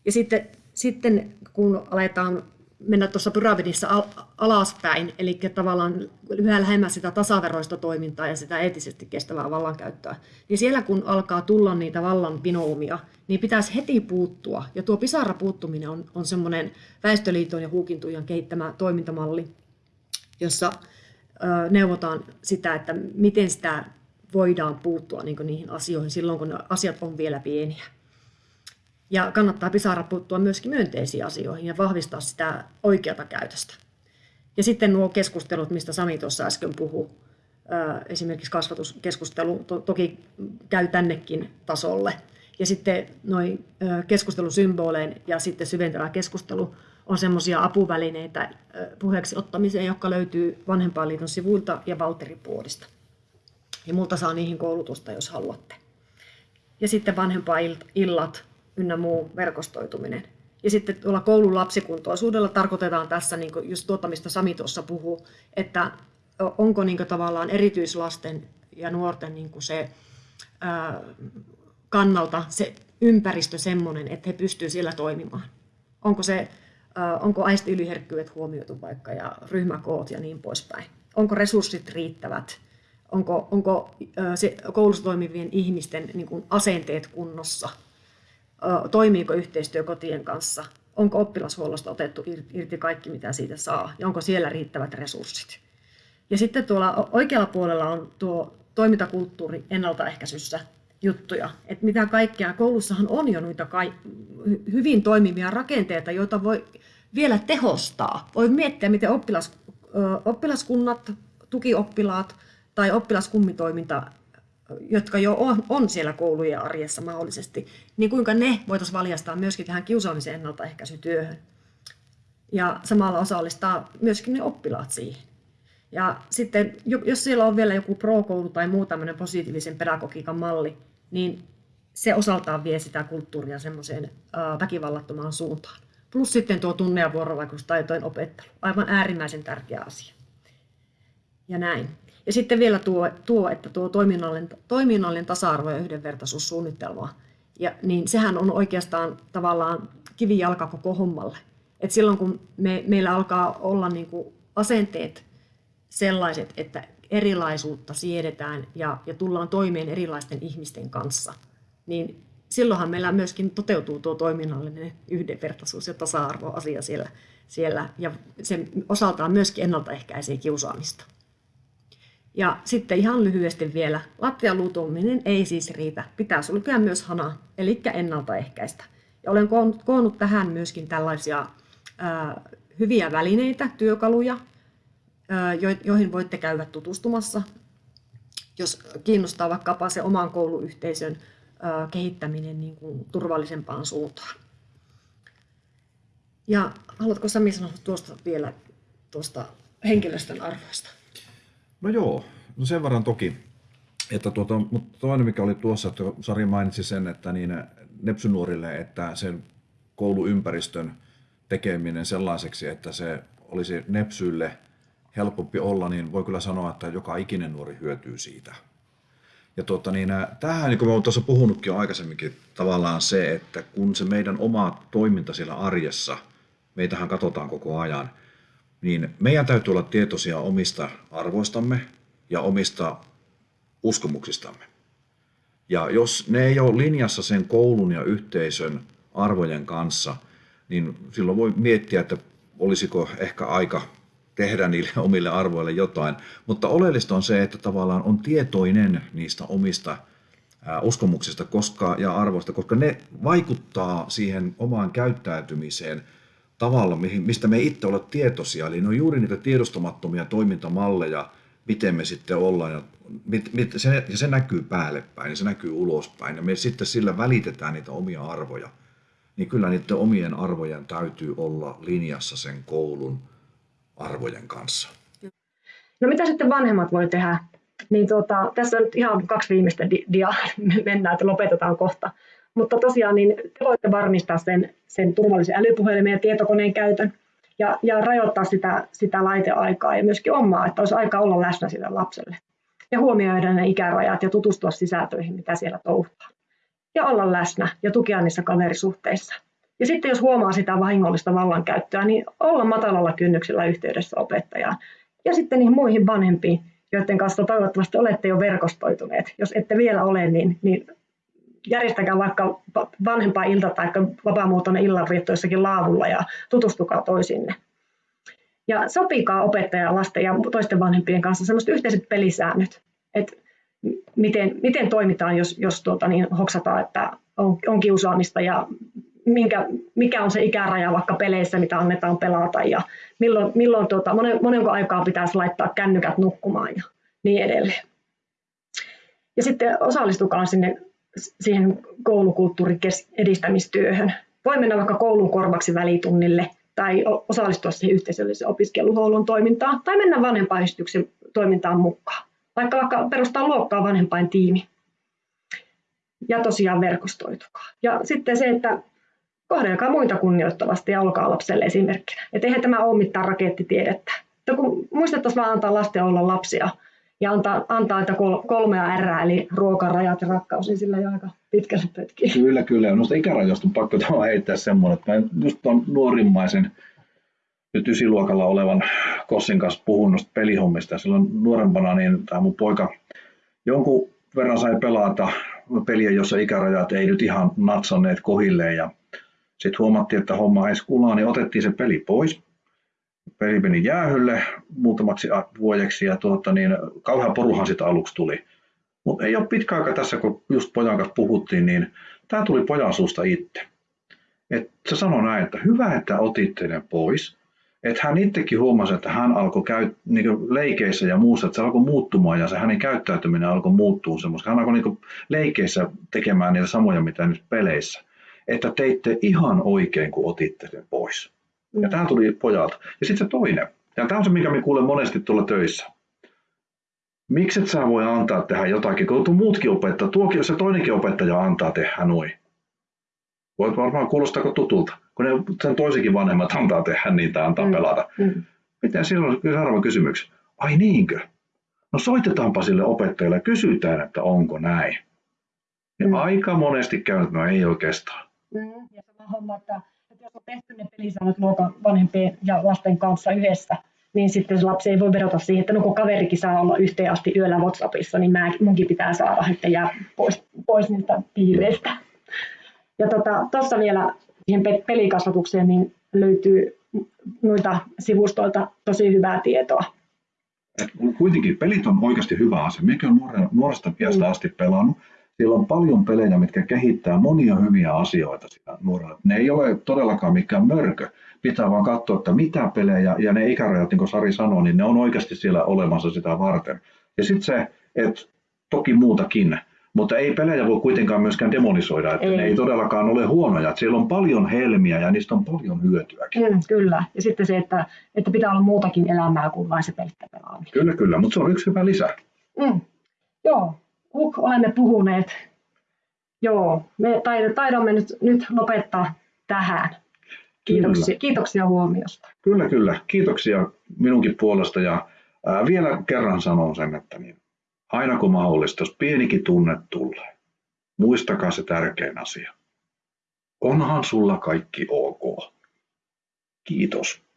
Ja sitten, sitten kun aletaan mennä tuossa pyramidissa al- alaspäin, eli tavallaan yhä lähemmäs sitä tasaveroista toimintaa ja sitä eettisesti kestävää vallankäyttöä, niin siellä kun alkaa tulla niitä vallan pinoumia, niin pitäisi heti puuttua. Ja tuo pisara puuttuminen on, on semmoinen Väestöliiton ja Huukintujan kehittämä toimintamalli, jossa ö, neuvotaan sitä, että miten sitä voidaan puuttua niin niihin asioihin silloin, kun asiat on vielä pieniä. Ja kannattaa pisara puuttua myöskin myönteisiin asioihin ja vahvistaa sitä oikeata käytöstä. Ja sitten nuo keskustelut, mistä Sami tuossa äsken puhui, esimerkiksi kasvatuskeskustelu to- toki käy tännekin tasolle. Ja sitten noin keskustelusymboleen ja sitten syventävä keskustelu on semmoisia apuvälineitä puheeksi ottamiseen, jotka löytyy Vanhempainliiton sivuilta ja Valtteri Puodista. Ja multa saa niihin koulutusta, jos haluatte. Ja sitten vanhempainillat, ynnä muu verkostoituminen. Ja sitten tuolla koulun lapsikuntoisuudella tarkoitetaan tässä niin just tuota, mistä Sami tuossa puhuu, että onko niin tavallaan erityislasten ja nuorten niin se ää, kannalta se ympäristö semmoinen, että he pystyvät siellä toimimaan. Onko, se, ää, onko aistiyliherkkyydet huomioitu vaikka ja ryhmäkoot ja niin poispäin. Onko resurssit riittävät? Onko, onko se koulussa toimivien ihmisten niin kuin asenteet kunnossa? toimiiko yhteistyö kotien kanssa, onko oppilashuollosta otettu irti kaikki, mitä siitä saa, ja onko siellä riittävät resurssit. Ja sitten tuolla oikealla puolella on tuo toimintakulttuuri ennaltaehkäisyssä juttuja, että mitä kaikkea, koulussahan on jo noita hyvin toimivia rakenteita, joita voi vielä tehostaa. Voi miettiä, miten oppilas, oppilaskunnat, tukioppilaat tai oppilaskummitoiminta jotka jo on, siellä koulujen arjessa mahdollisesti, niin kuinka ne voitaisiin valjastaa myöskin tähän kiusaamisen ennaltaehkäisytyöhön. Ja samalla osallistaa myöskin ne oppilaat siihen. Ja sitten, jos siellä on vielä joku pro-koulu tai muu tämmöinen positiivisen pedagogiikan malli, niin se osaltaan vie sitä kulttuuria semmoiseen väkivallattomaan suuntaan. Plus sitten tuo tunne- ja vuorovaikutustaitojen opettelu. Aivan äärimmäisen tärkeä asia. Ja näin. Ja sitten vielä tuo, tuo että tuo toiminnallinen, toiminnallinen tasa-arvo ja yhdenvertaisuussuunnitelma, ja, niin sehän on oikeastaan tavallaan kivijalka koko hommalle. Et silloin kun me, meillä alkaa olla niin kuin asenteet sellaiset, että erilaisuutta siedetään ja, ja tullaan toimeen erilaisten ihmisten kanssa, niin silloinhan meillä myöskin toteutuu tuo toiminnallinen yhdenvertaisuus ja tasa-arvoasia siellä, siellä ja se osaltaan myöskin ennaltaehkäisee kiusaamista. Ja sitten ihan lyhyesti vielä, lattialuutuminen ei siis riitä, pitää sulkea myös hana, eli ennaltaehkäistä. Ja olen koonnut tähän myöskin tällaisia ää, hyviä välineitä, työkaluja, ää, joihin voitte käydä tutustumassa, jos kiinnostaa vaikkapa se oman kouluyhteisön ää, kehittäminen niin kuin turvallisempaan suuntaan. Ja haluatko Sami sanoa tuosta vielä tuosta henkilöstön arvoista? No joo, no sen verran toki. Että tuota, mutta toinen mikä oli tuossa, että Sari mainitsi sen, että niin nepsynuorille, että sen kouluympäristön tekeminen sellaiseksi, että se olisi nepsyille helpompi olla, niin voi kyllä sanoa, että joka ikinen nuori hyötyy siitä. Ja tuota, niin, tähän, niin kuin olen tuossa puhunutkin jo aikaisemminkin, tavallaan se, että kun se meidän oma toiminta siellä arjessa, meitähän katsotaan koko ajan, niin meidän täytyy olla tietoisia omista arvoistamme ja omista uskomuksistamme. Ja jos ne ei ole linjassa sen koulun ja yhteisön arvojen kanssa, niin silloin voi miettiä, että olisiko ehkä aika tehdä niille *laughs* omille arvoille jotain. Mutta oleellista on se, että tavallaan on tietoinen niistä omista uskomuksista koska, ja arvoista, koska ne vaikuttaa siihen omaan käyttäytymiseen – tavalla, mistä me itse olla tietoisia. Eli ne on juuri niitä tiedostamattomia toimintamalleja, miten me sitten ollaan. Ja, mit, mit, se, ja se näkyy päälle päin ja se näkyy ulospäin. Ja me sitten sillä välitetään niitä omia arvoja. Niin kyllä niiden omien arvojen täytyy olla linjassa sen koulun arvojen kanssa. No mitä sitten vanhemmat voi tehdä? Niin tuota, tässä on nyt ihan kaksi viimeistä di- dia, *laughs* mennään, että lopetetaan kohta. Mutta tosiaan niin te voitte varmistaa sen, sen turvallisen älypuhelimen ja tietokoneen käytön ja, ja rajoittaa sitä, sitä laiteaikaa ja myöskin omaa, että olisi aika olla läsnä sille lapselle. Ja huomioida ne ikärajat ja tutustua sisältöihin, mitä siellä touhutaan. ja olla läsnä ja tukea niissä kaverisuhteissa. Ja sitten jos huomaa sitä vahingollista vallankäyttöä, niin olla matalalla kynnyksellä yhteydessä opettajaan. Ja sitten niihin muihin vanhempiin, joiden kanssa toivottavasti olette jo verkostoituneet. Jos ette vielä ole, niin, niin järjestäkää vaikka vanhempaa ilta tai vapaamuotoinen illanvietto jossakin laavulla ja tutustukaa toisinne. Ja sopikaa opettaja, lasten ja toisten vanhempien kanssa sellaiset yhteiset pelisäännöt, että miten, miten toimitaan, jos, jos tuota, niin hoksataan, että on, on kiusaamista ja minkä, mikä on se ikäraja vaikka peleissä, mitä annetaan pelata ja milloin, milloin tuota, monen, monenko aikaa pitäisi laittaa kännykät nukkumaan ja niin edelleen. Ja sitten osallistukaa sinne siihen koulukulttuurin edistämistyöhön. Voi mennä vaikka koulun korvaksi välitunnille tai osallistua siihen yhteisölliseen opiskeluhuollon toimintaan tai mennä vanhempainystyksen toimintaan mukaan. Vaikka vaikka perustaa luokkaa vanhempain tiimi. Ja tosiaan verkostoitukaa. Ja sitten se, että kohdelkaa muita kunnioittavasti ja olkaa lapselle esimerkkinä. Että eihän tämä ole mitään rakettitiedettä. Että kun muistettaisiin vaan antaa lasten olla lapsia ja antaa, antaa että kolmea R, eli ruoka, rajat ja rakkaus, niin sillä jo aika pitkälle pötkii. Kyllä, kyllä. Noista ikärajoista on pakko heittää semmoinen, että mä just tuon nuorimmaisen nyt ysiluokalla olevan Kossin kanssa puhun noista pelihommista. Silloin nuorempana niin tämä mun poika jonkun verran sai pelata peliä, jossa ikärajat ei nyt ihan natsanneet kohilleen. Ja sitten huomattiin, että homma ei skulaa, niin otettiin se peli pois. Peli meni jäähylle muutamaksi vuodeksi ja tuota, niin, kauhean poruhan sitä aluksi tuli. Mutta ei ole pitkä aika tässä, kun just pojan kanssa puhuttiin, niin tämä tuli pojan suusta itse. Et se sanoi näin, että hyvä, että otitte ne pois. Että hän itsekin huomasi, että hän alkoi käy, niin leikeissä ja muussa, että se alkoi muuttumaan ja se hänen käyttäytyminen alkoi muuttua semmoista. Hän alkoi niin leikeissä tekemään niitä samoja, mitä nyt peleissä että teitte ihan oikein, kun otitte sen pois. Ja tämä tuli pojalta. Ja sitten se toinen. Ja tämä on se, mikä me kuulen monesti tuolla töissä. Miksi et sä voi antaa tehdä jotakin, kun muutkin opettaa, tuokin, se toinenkin opettaja antaa tehdä noin. Voit varmaan kuulostako tutulta, kun ne, sen toisenkin vanhemmat antaa tehdä niitä, antaa mm. pelata. Mm. Miten silloin seuraava kysymys? Ai niinkö? No soitetaanpa sille opettajalle ja kysytään, että onko näin. Ja mm. aika monesti käy, että no ei oikeastaan. Mm. Ja sama homma, että jos on tehty ne pelisäännöt luokan vanhempien ja lasten kanssa yhdessä, niin sitten se lapsi ei voi verrata siihen, että no kun kaverikin saa olla yhteen asti yöllä WhatsAppissa, niin mä, munkin pitää saada, että jää pois, pois niistä piireistä. Ja tuossa tota, vielä siihen pelikasvatukseen niin löytyy noita sivustoilta tosi hyvää tietoa. Et kuitenkin pelit on oikeasti hyvä asia. Mikä on nuoresta piästä mm. asti pelannut, siellä on paljon pelejä, mitkä kehittää monia hyviä asioita siinä nuorella. Ne ei ole todellakaan mikään mörkö. Pitää vaan katsoa, että mitä pelejä, ja ne ikärajat, niin kuin Sari sanoi, niin ne on oikeasti siellä olemassa sitä varten. Ja sitten se, että toki muutakin, mutta ei pelejä voi kuitenkaan myöskään demonisoida, että ei. ne ei todellakaan ole huonoja. Että siellä on paljon helmiä ja niistä on paljon hyötyäkin. Mm, kyllä, ja sitten se, että, että pitää olla muutakin elämää kuin vain se pelkkä pelaaminen. Kyllä, kyllä, mutta se on yksi hyvä lisä. Mm. Joo, Huk, olemme puhuneet. Joo, me taidamme nyt, nyt lopettaa tähän. Kiitoksia, kyllä. kiitoksia huomiosta. Kyllä, kyllä. Kiitoksia minunkin puolesta ja ää, vielä kerran sanon sen, että niin, aina kun mahdollista, jos pienikin tunne tulee, muistakaa se tärkein asia. Onhan sulla kaikki ok. Kiitos.